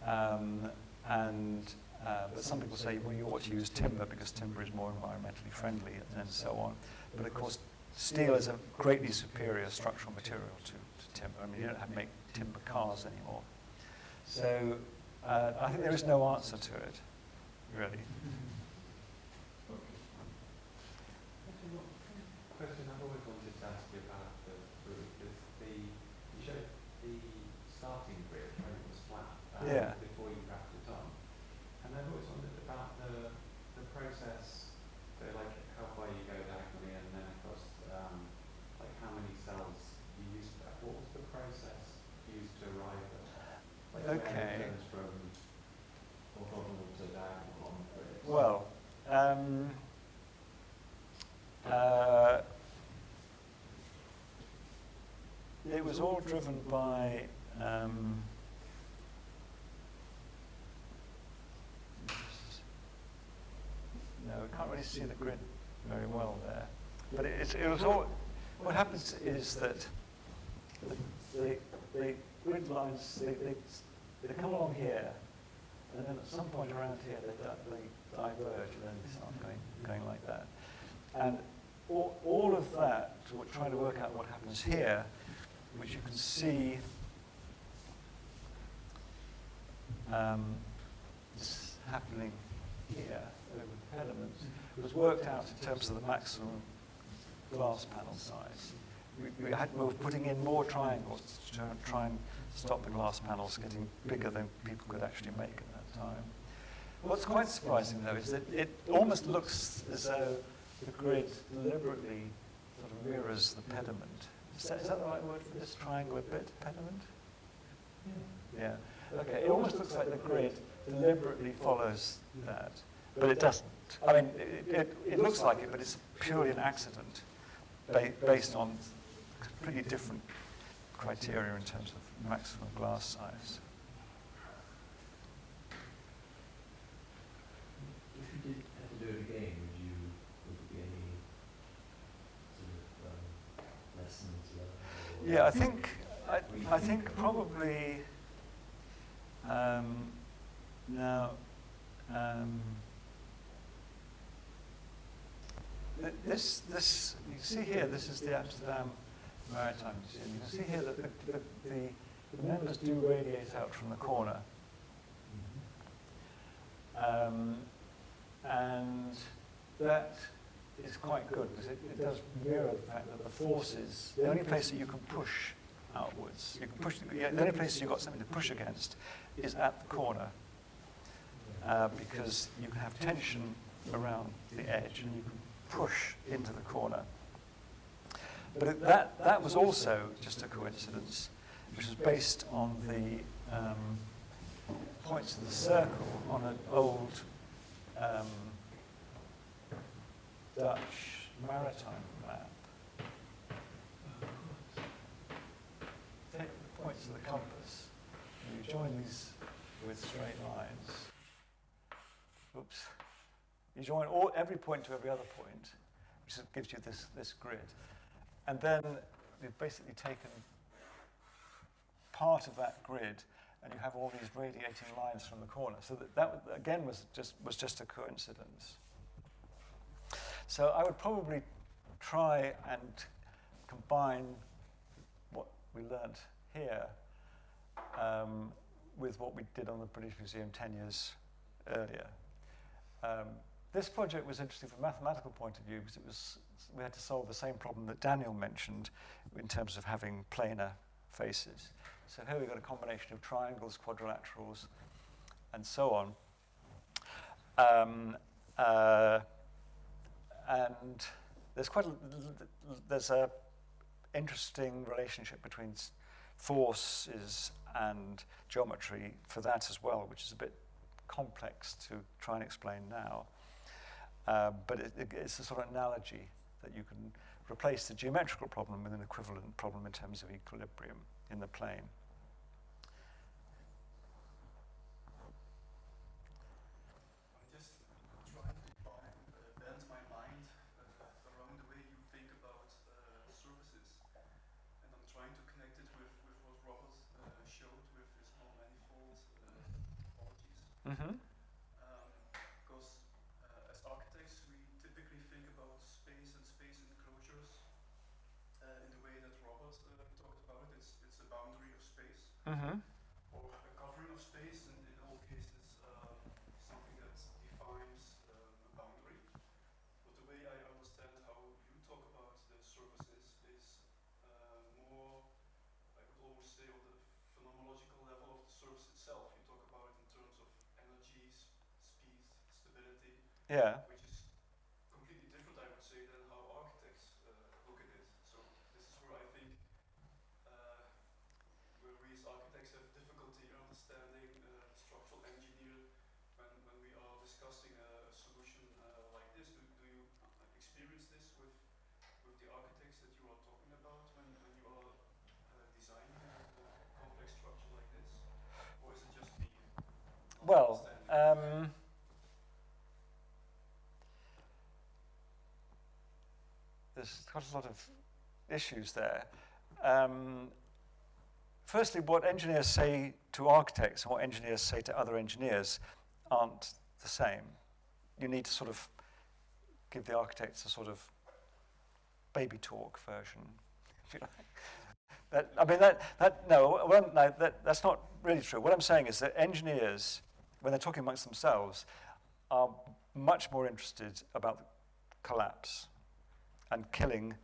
Um, and uh, but some people say well you ought to use timber because timber is more environmentally friendly and, so on. But of course, steel is a greatly superior structural material to timber. I mean, you don't have to make timber cars anymore. So uh, I think there is no answer to it, really. Okay. Actually, one question I've always wanted to ask you about the roof is the, you showed the starting grid when it was flat uh, Yeah. before you wrapped it on. And I've always wondered about the, the process, so like how far you go diagonally and then of course, um, like how many cells you use for that. What was the process used to arrive at? Like where Okay. it turns from orthogonal to diagonal on the grid? Well, um, uh, it was all driven by. Um, no, we can't really see the grid very well there. But it, it, was all. What happens is that the, the, grid lines they, they, they come along here, and then at some point around here they, they diverge and then they start going, going like that. And all, all of that, trying to work out what happens here, which you can see um, happening here over the pediment, was worked out in terms of the maximum glass panel size. We, we, had, we were putting in more triangles to try and stop the glass panels getting bigger than people could actually make at that time. What's quite surprising, though, is that it almost looks as though the grid deliberately sort of mirrors the pediment. Is that, is that the right word for this triangular bit, pediment? Yeah. Okay, it almost looks like the grid deliberately follows that, but it doesn't. I mean, it, it, it looks like it, but it's purely an accident ba- based on pretty different criteria in terms of maximum glass size. If you did have to do it again, would you, would there be any sort of um, lessons learned? or- Yeah, I think, I, I think probably, um, now, um, th- this, this, you see here, this is the Amsterdam Maritime Museum. You can see here that the, the, the, the members do radiate out from the corner. Um, and that is quite good because it, it does mirror the fact that the forces, the only place that you can push outwards, you can push, yeah, the only place you've got something to push against is at the corner uh, because you can have tension around the edge and you can push into the corner. But it, that, that was also just a coincidence, which was based on the um, points of the circle on an old um, Dutch maritime map. Take the points of the compass, and you join these with straight lines. Oops. You join all, every point to every other point, which gives you this, this grid. And then you've basically taken part of that grid and you have all these radiating lines from the corner. So that, that again was just, was just a coincidence. So I would probably try and combine what we learnt here um, with what we did on the British Museum 10 years earlier. Um, this project was interesting from a mathematical point of view because it was, we had to solve the same problem that Daniel mentioned in terms of having planar faces. So here we've got a combination of triangles, quadrilaterals, and so on. Um, uh, and there's quite a, there's a interesting relationship between forces and geometry for that as well, which is a bit complex to try and explain now. Um, but it, it, it's a sort of analogy that you can replace the geometrical problem with an equivalent problem in terms of equilibrium in the plane. I'm just trying to bind, uh, bend my mind uh, around the way you think about uh, surfaces. And I'm trying to connect it with, with what Robert uh, showed with his non-manifold uh, topologies. Mm-hmm. Um, because uh, as architects, we typically think about space and space enclosures uh, in the way that Robert uh, talked about it. It's, it's a boundary of space Mm-hmm. or a covering of space, and in all cases, um, something that defines um, a boundary. But the way I understand how you talk about the surfaces is uh, more, I could almost say, on the phenomenological level of the surface itself. You talk about it in terms of energy, s- speed, stability, Yeah. which is completely different, I would say, than how architects uh, look at it. So this is where I think uh, where we as architects have difficulty understanding uh, the structural engineer when, when we are discussing a, a solution uh, like this. Do, do you uh, experience this with with the architects that you are talking about when, when you are uh, designing a, a complex structure like this, or is it just me? not Well, um, there's got a lot of issues there. Um, firstly, what engineers say to architects and what engineers say to other engineers aren't the same. You need to sort of give the architects a sort of baby talk version, if you like. That, I mean, that, that no, well, no that, that's not really true. What I'm saying is that engineers, when they're talking amongst themselves, are much more interested about the collapse and killing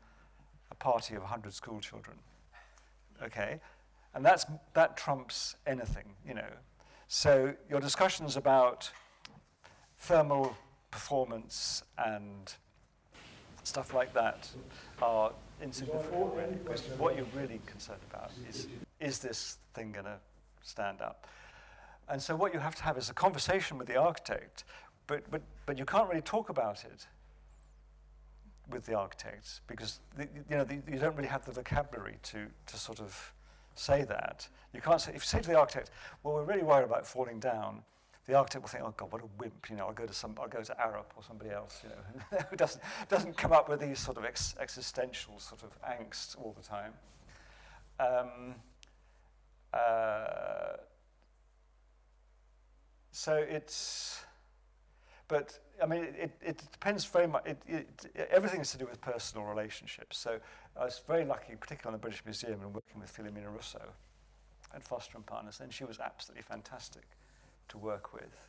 a party of 100 school children. Okay? And that's, that trumps anything, you know. So your discussions about thermal performance and stuff like that are insignificant, what you're really concerned about is, is this thing going to stand up? And so what you have to have is a conversation with the architect, but, but, but you can't really talk about it with the architects because the, you know the, you don't really have the vocabulary to, to sort of say that. You can't say if you say to the architect, "Well, we're really worried about falling down," the architect will think, "Oh God, what a wimp!" You know, I'll go to some, I'll go to Arup or somebody else. You know, who doesn't doesn't come up with these sort of ex- existential sort of angst all the time. Um, uh, so it's. But I mean, it, it depends very much. It, it, everything is to do with personal relationships. So I was very lucky, particularly on the British Museum, and working with Philomena Russo at Foster and Partners. And she was absolutely fantastic to work with.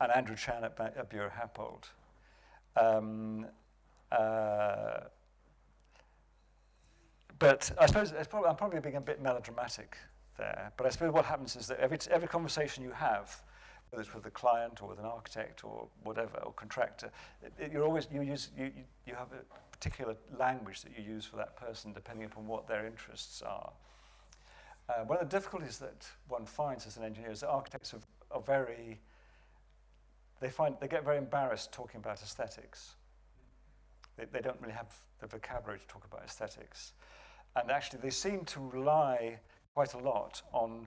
And Andrew Chan at, at Buro Happold. Um, uh, but I suppose probably, I'm probably being a bit melodramatic there. But I suppose what happens is that every, every conversation you have, whether it's with a client or with an architect or whatever, or contractor, it, it- you're always, you, use, you, you, have a particular language that you use for that person depending upon what their interests are. Uh, one of the difficulties that one finds as an engineer is that architects are, are very, they, find, they get very embarrassed talking about aesthetics. They, they don't really have the vocabulary to talk about aesthetics. And actually, they seem to rely quite a lot on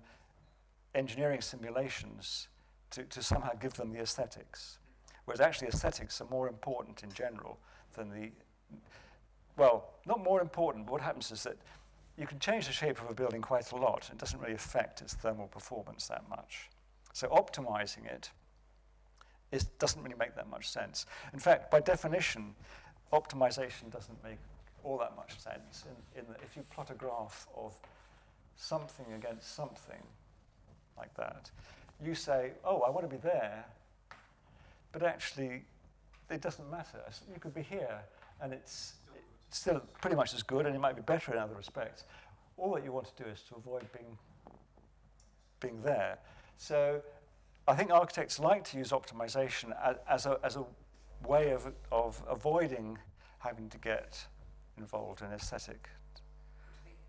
engineering simulations to, to somehow give them the aesthetics. Whereas actually, aesthetics are more important in general than the, well, not more important, but what happens is that you can change the shape of a building quite a lot. It doesn't really affect its thermal performance that much. So optimizing it is, doesn't really make that much sense. In fact, by definition, optimization doesn't make all that much sense. In, in that if you plot a graph of something against something like that, you say, oh, I want to be there, but actually, it doesn't matter. You could be here, and it's still pretty much as good, and it might be better in other respects. All that you want to do is to avoid being, being there. So I think architects like to use optimization as, as, a, as a way of, of avoiding having to get involved in aesthetic.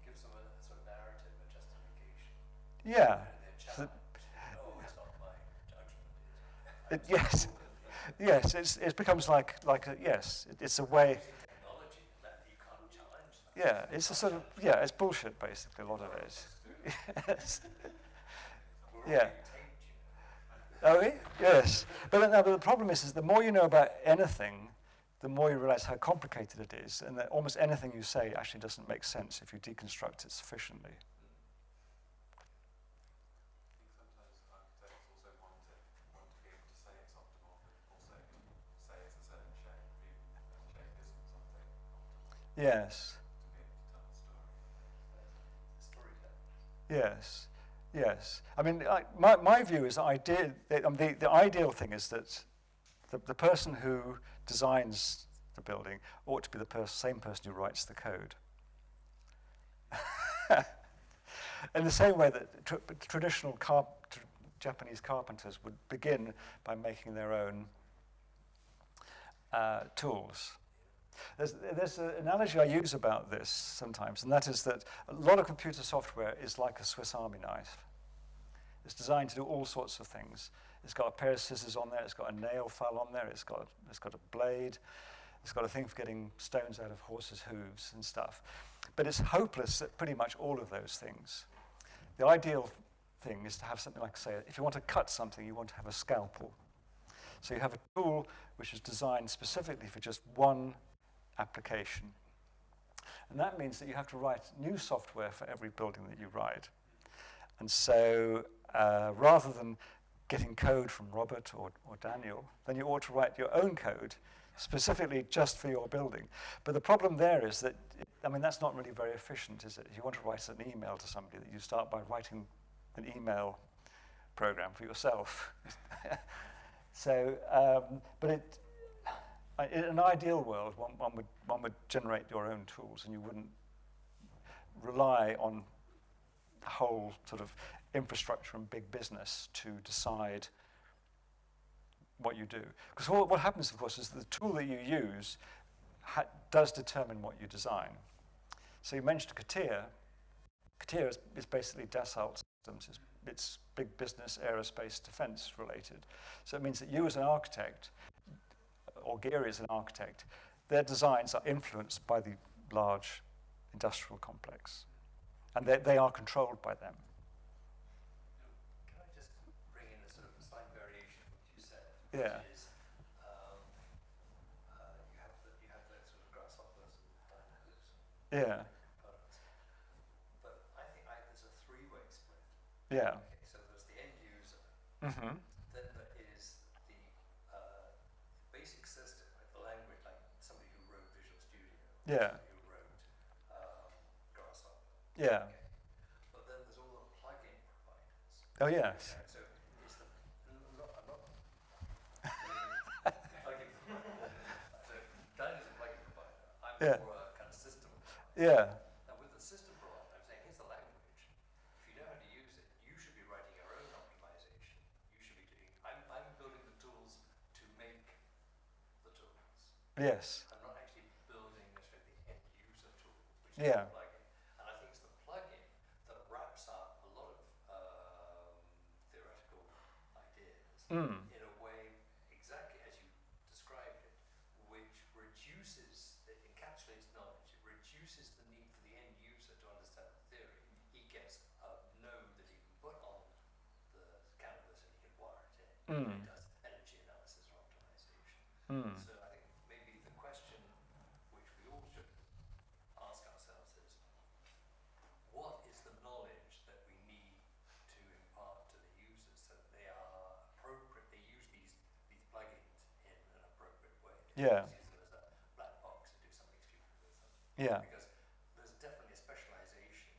gives them a sort of narrative, a justification. Yeah. Their So- challenge. No, it's not my judgment. It, yes. Yes, it's, it becomes like, like a, yes, it, it's a way, yeah, it's a sort of, yeah, it's bullshit basically, a lot of it. Yes. Yeah. Oh, Are we? Yes. But, no, but the problem is, is the more you know about anything, the more you realize how complicated it is, and that almost anything you say actually doesn't make sense if you deconstruct it sufficiently. I think sometimes architects also want a Yes. Yes, yes. I mean, I, my, my view is idea, um, the, the ideal thing is that the, the person who designs the building ought to be the pers- same person who writes the code. In the same way that tr- traditional car- tr- Japanese carpenters would begin by making their own uh, tools. There's, there's an analogy I use about this sometimes, and that is that a lot of computer software is like a Swiss Army knife. It's designed to do all sorts of things. It's got a pair of scissors on there, it's got a nail file on there, it's got, it's got a blade, it's got a thing for getting stones out of horses' hooves and stuff. But it's hopeless at pretty much all of those things. The ideal thing is to have something like, say, if you want to cut something, you want to have a scalpel. So you have a tool which is designed specifically for just one application. And that means that you have to write new software for every building that you write. And so uh, rather than getting code from Robert or, or Daniel, then you ought to write your own code specifically just for your building. But the problem there is that, I mean, that's not really very efficient, is it? If you want to write an email to somebody, that you start by writing an email program for yourself. so, um, but it, in an ideal world, one, one, would, one would generate your own tools and you wouldn't rely on the whole sort of infrastructure and big business to decide what you do. Because what, what happens, of course, is the tool that you use does determine what you design. So you mentioned CATIA. CATIA is, is basically Dassault Systems. It's, it's big business, aerospace, defense related. So it means that you as an architect, or Gehry as an architect, their designs are influenced by the large industrial complex. And they, they are controlled by them. Can I just bring in a sort of slight variation of what you said? Yeah. Is, um, uh, you have the, you have the sort of grasshoppers and dynamos Yeah. But I think I, there's a three-way split. yeah. Okay, so there's the end user, Mm-hmm. then there is the uh, basic system, like the language, like somebody who wrote Visual Studio. Yeah. Who wrote um, Grasshopper. Yeah. Okay. But then there's all the plugin providers. Oh, yes. Okay, Yeah. a kind of system. Yeah. And with the system I'm saying, here's the language. If you know how to use it, you should be writing your own optimization. You should be doing, I'm, I'm building the tools to make the tools. Yes. I'm not actually building necessarily the end user tool, which Yeah. plugin. And I think it's the plugin that wraps up a lot of um, theoretical ideas Mm. in a way exactly as you described it, which reduces, it encapsulates knowledge, it reduces the need for the end user to understand the theory. He gets a node that he can put on the canvas and he can wire it in. And Mm. he does energy analysis or optimization. Mm. So I think maybe the question which we all should ask ourselves is, what is the knowledge that we need to impart to the users so that they are appropriate, they use these, these plugins in an appropriate way? They Yeah. don't use them as a black box and do something stupid with them. Yeah. Because there's definitely a specialization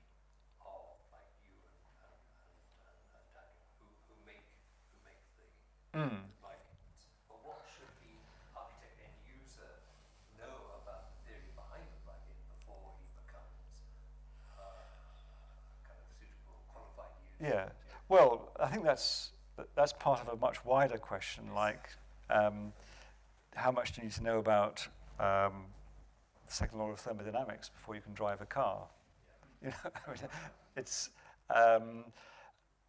of like you and, and, and, and, and Daniel who, who make who make the Mm. plugins. But what should the architect end user know about the theory behind the plugin before he becomes uh, kind of suitable, qualified user? Yeah. Well, I think that's that's part of a much wider question, like um, how much do you need to know about um, the second law of thermodynamics before you can drive a car? You know, I mean, it's. Um,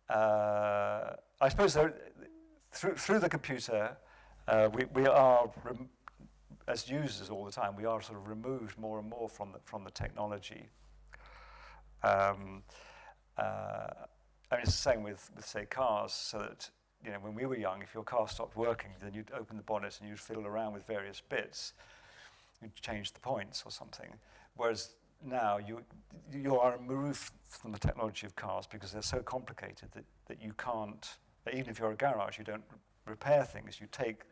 uh, I suppose there, through through the computer, uh, we we are as users all the time. We are sort of removed more and more from the, from the technology. Um, uh, I mean, it's the same with with say cars, so that you know, when we were young, if your car stopped working, then you'd open the bonnet and you'd fiddle around with various bits. You'd change the points or something. Whereas now, you, you are removed from the technology of cars because they're so complicated that, that you can't, even if you're a garage, you don't repair things. You take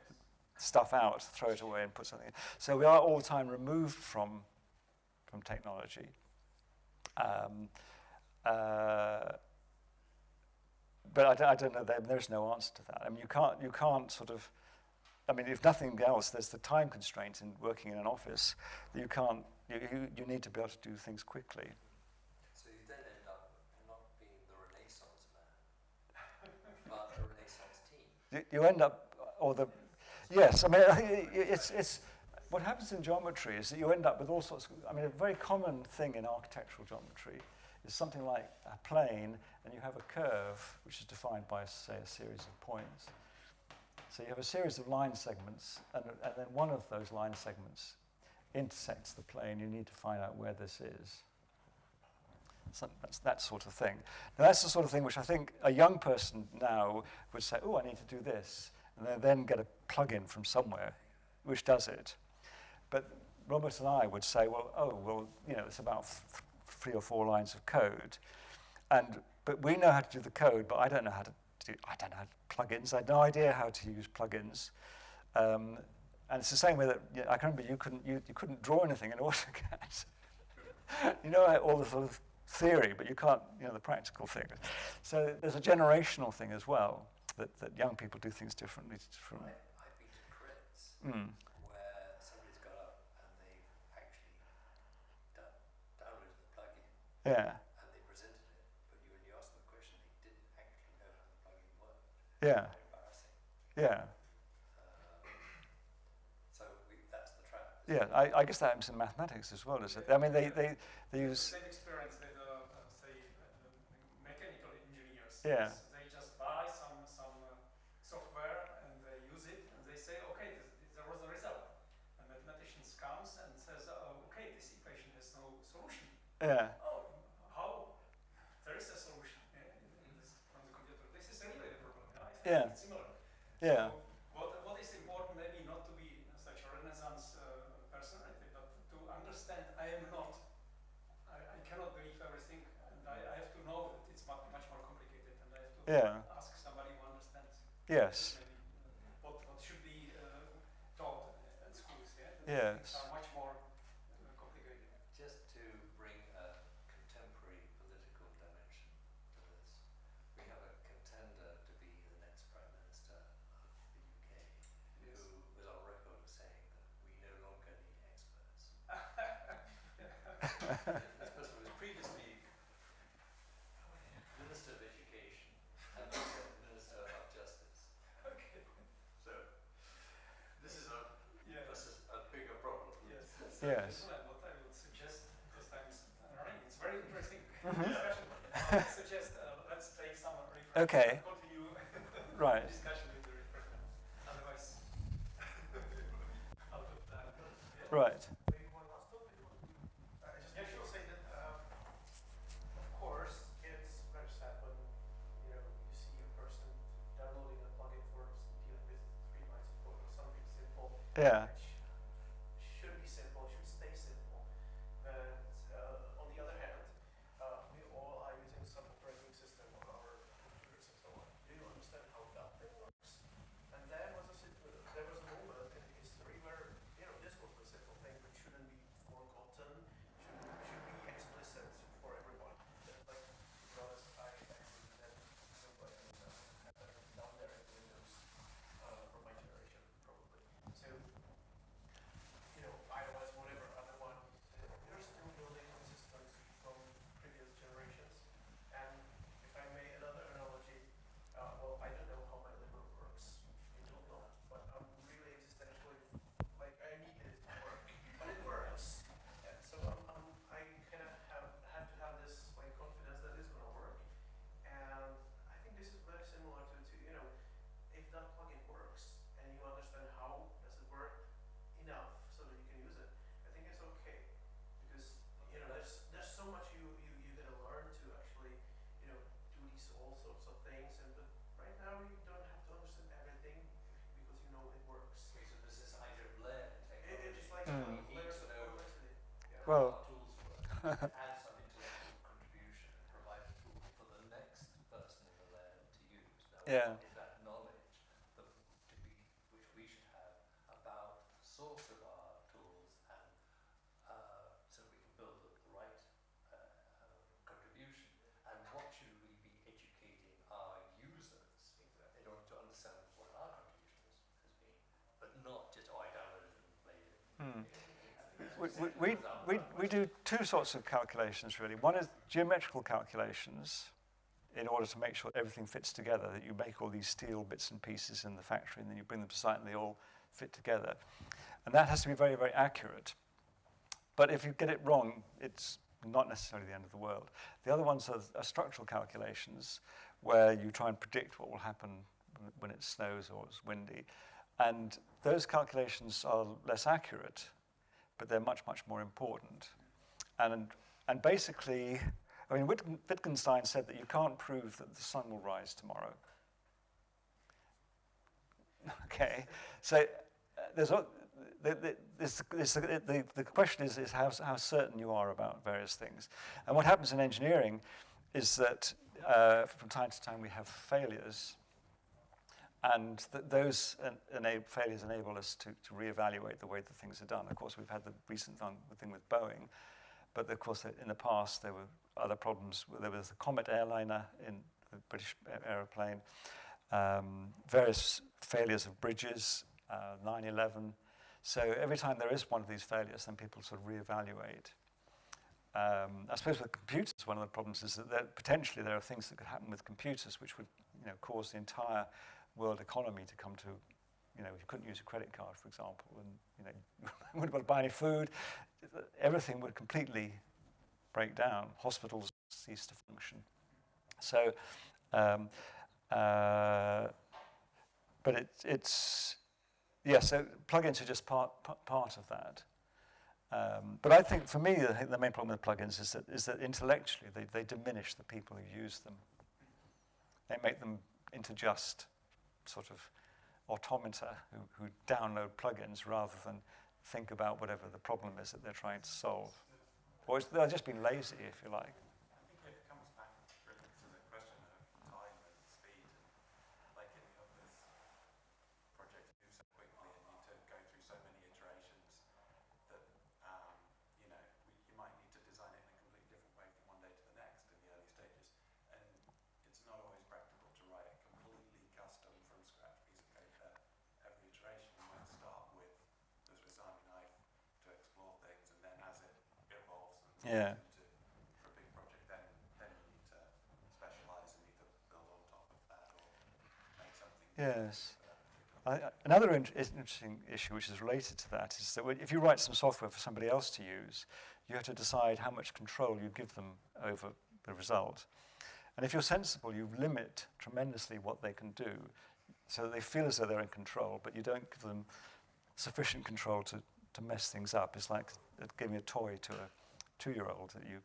stuff out, throw it away, and put something in. So we are all the time removed from from technology. Um, uh, but I don't, I don't know. There, there's no answer to that. I mean, you can't you can't sort of. I mean, if nothing else, there's the time constraint in working in an office. that You can't. You, you, you need to be able to do things quickly. So you then end up not being the Renaissance man, but a Renaissance team. You, you end up, or the, yes. I mean, I think it- it's it's. What happens in geometry is that you end up with all sorts. Of, I mean, a very common thing in architectural geometry is something like a plane, and you have a curve which is defined by, say, a series of points. So you have a series of line segments, and, and then one of those line segments intersects the plane. You need to find out where this is. So that's that sort of thing. Now, that's the sort of thing which I think a young person now would say, oh, I need to do this, and then, then get a plug-in from somewhere which does it. But Robert and I would say, well, oh, well, you know, it's about three or four lines of code. And, but we know how to do the code, but I don't know how to do, I don't know how to plugins. I had no idea how to use plugins. Um, and it's the same way that, you know, I can remember you couldn't, you, you couldn't draw anything in AutoCAD. you know all the sort of theory, but you can't, you know, the practical thing. So there's a generational thing as well, that, that young people do things differently from, I, I've been to mm, where somebody's got up and they've actually done, downloaded the plugin yeah, and they presented it, but you, when you asked them a question, they didn't actually know how the plugin worked. yeah, embarrassing. yeah. Um, so we, that's the trap. Yeah, I, I guess that happens in mathematics as well, is it? I mean, they, they, they use, Same experience with, uh, uh, say, uh, mechanical engineers. Yeah. Yes, They just buy some, some uh, software and they use it and they say, okay, this, there was a result. And mathematician comes and says, oh, okay, this equation has no solution. yeah, Oh, how? There is a solution yeah, in this, from the computer. This is really the problem. I think Yeah. it's similar. yeah, So what, what is important, maybe not to be such a Renaissance uh, person, I think, but to understand I am not, I, I cannot believe everything, and I, I have to know that it's much, much more complicated, and I have to Yeah. ask somebody who understands. yes, Maybe, uh, what, what should be uh, taught at schools, yeah? That Yes. Things are much more uh, complicated. Just to bring a contemporary political dimension to this, we have a contender to be the next Prime Minister of the UK who was on record as saying that we no longer need experts. this person was previously Minister of Education and also Minister of Justice. Okay. So this is a, Yeah. this is a bigger problem. Yes. What I would suggest, because time is running, it's very interesting Mhm. discussion. I would suggest uh, let's take some refreshment. Okay. and Continue right, discussion with the refreshment. Otherwise, out of time. Yeah. right, Maybe one last topic. Uh, I just Yeah, want sure. to say that, um, of course, it's very sad when, you know, you see a person downloading a plugin for s- dealing with three lines of code or something simple. yeah, Which should be simple, should stay simple. But, uh, on the other hand, uh, we all are using some operating system on our computers and so on. Do you understand how that thing works? And there was a, sit- uh, there was a moment in history where, you know, this was the simple thing which shouldn't be forgotten, should, should be explicit for everyone. That, Like, to be honest, I, I think that nobody would have had that down there in Windows, uh, from my generation, probably. So, you know, iOS, whatever, other one, uh, they're still building on systems from previous generations. And if I may, another analogy, uh, well, I don't know how my liver works. You don't know, but I'm really existentially, like, I need it to work, but it works. And so I'm, I'm, I kind of have, have to have this, like, confidence that it's gonna work. And I think this is very similar to, to, you know, if that plugin works and you understand how does it work enough so that you can use it, I think it's okay. Because, you know, there's, there's so much you, you, you're gonna learn to actually, you know, do these all sorts of things and, but right now you don't have to understand everything because you know it works. Okay, so this is either layer It, it's like Mm. We need layers to of know complexity. Yeah. Well- how tools work, add some intellectual contribution, and provide a tool for the next person in the layer to use. Now, Yeah. what is that knowledge that to be, which we should have about the source of our tools and uh, so we can build we, we, we, do two sorts of calculations really. One is geometrical calculations in order to make sure everything fits together, that you make all these steel bits and pieces in the factory and then you bring them to site and they all fit together. And that has to be very, very accurate. But if you get it wrong, it's not necessarily the end of the world. The other ones are, are structural calculations where you try and predict what will happen when it snows or it's windy. And those calculations are less accurate, but they're much, much more important. And, and basically, I mean, Wittgenstein said that you can't prove that the sun will rise tomorrow. Okay, so uh, there's a, the, the, this, the, the question is, is how, how certain you are about various things. And what happens in engineering is that uh, from time to time we have failures, and th- those enab- failures enable us to, to reevaluate the way that things are done. Of course, we've had the recent thing, with Boeing, but of course, in the past there were other problems. There was the Comet airliner in the British aeroplane, um, various failures of bridges, uh, 9/11. So every time there is one of these failures, then people sort of reevaluate. Um, I suppose with computers, one of the problems is that there, potentially there are things that could happen with computers which would, you know, cause the entire world economy to come to, you know, you couldn't use a credit card, for example, and, you know, you wouldn't be able to buy any food. Everything would completely break down. Hospitals cease to function. So, um, uh, but it, it's, yeah, so plugins are just part, part of that. Um, but I think for me, the, the, main problem with plugins is that, is that intellectually they, they diminish the people who use them. They make them into just sort of automata who, who download plugins rather than think about whatever the problem is that they're trying to solve. Or they've just been lazy, if you like. Another in interesting issue which is related to that is that if you write some software for somebody else to use, you have to decide how much control you give them over the result. And if you're sensible, you limit tremendously what they can do so that they feel as though they're in control, but you don't give them sufficient control to, to mess things up. It's like giving a toy to a two-year-old that you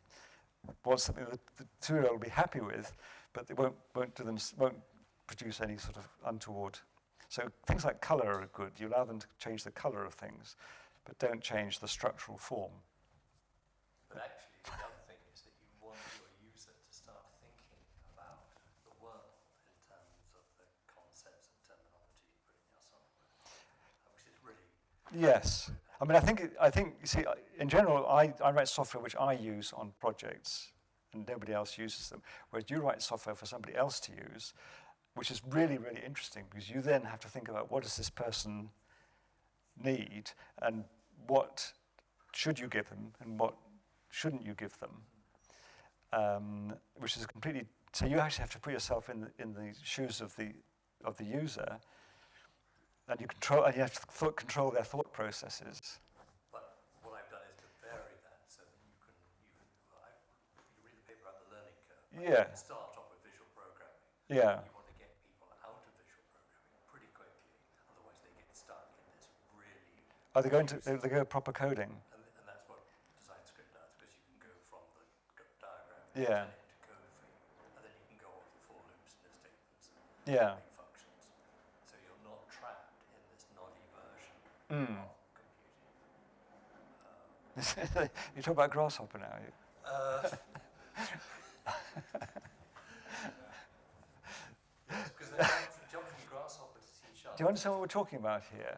want something that the two-year-old will be happy with, but they won't, won't, do them, won't produce any sort of untoward so things like color are good. You allow them to change the color of things, but don't change the structural form. But actually, the other thing is that you want your user to start thinking about the world in terms of the concepts and terminology you put in your software, which is really Yes. I mean, I think, it- I think, you see, in general, I, I write software which I use on projects and nobody else uses them. Whereas you write software for somebody else to use, which is really, really interesting because you then have to think about what does this person need and what should you give them and what shouldn't you give them. Um, which is completely, so you actually have to put yourself in the, in the shoes of the, of the user and you control, and you have to th- control their thought processes. But what I've done is to vary that so that you can, you can, well, I, you read the paper about the learning curve. right? Yeah. Start off with visual programming. Yeah. You want to get people out of visual programming pretty quickly, otherwise they get stuck in this really, Are they going to, they, they go proper coding? and, and that's what DesignScript does, because you can go from the diagram Yeah. code for you, and then you can go on to for loops and statements and Yeah. functions. So you're not trapped in this noddy version Mm. of computing. Um, you talk about Grasshopper now. you- Uh, Because from, from grasshopper to C. Do you understand what we're talking about here?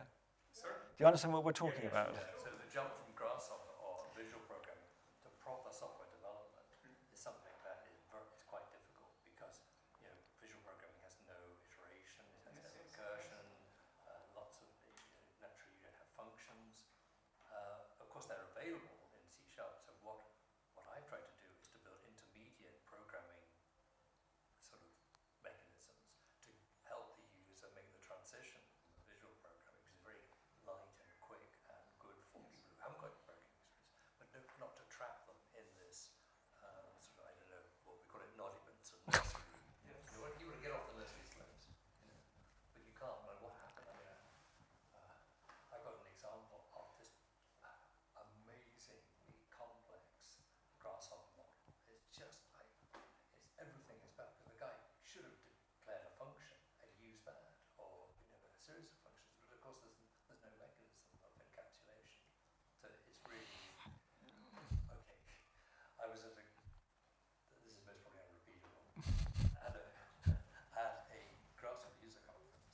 Do you understand what we're talking about? Yeah, so the jump from grasshopper or visual programming to proper software development is something that is, ver- is quite difficult because you know visual programming has no iteration, it has no recursion, uh, lots of you know, naturally you don't have functions. Uh, of course, they're available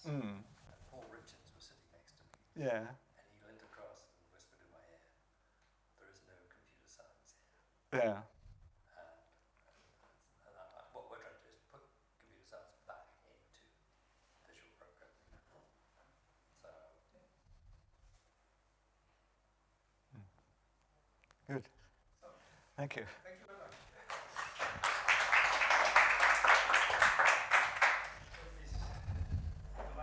Mm. And Paul Richens was sitting next to me, Yeah. and he leant across and whispered in my ear, "There is no computer science here." Yeah. And, and I, I, what we're trying to do is put computer science back into visual programming. So Good. Thank you. Thank you very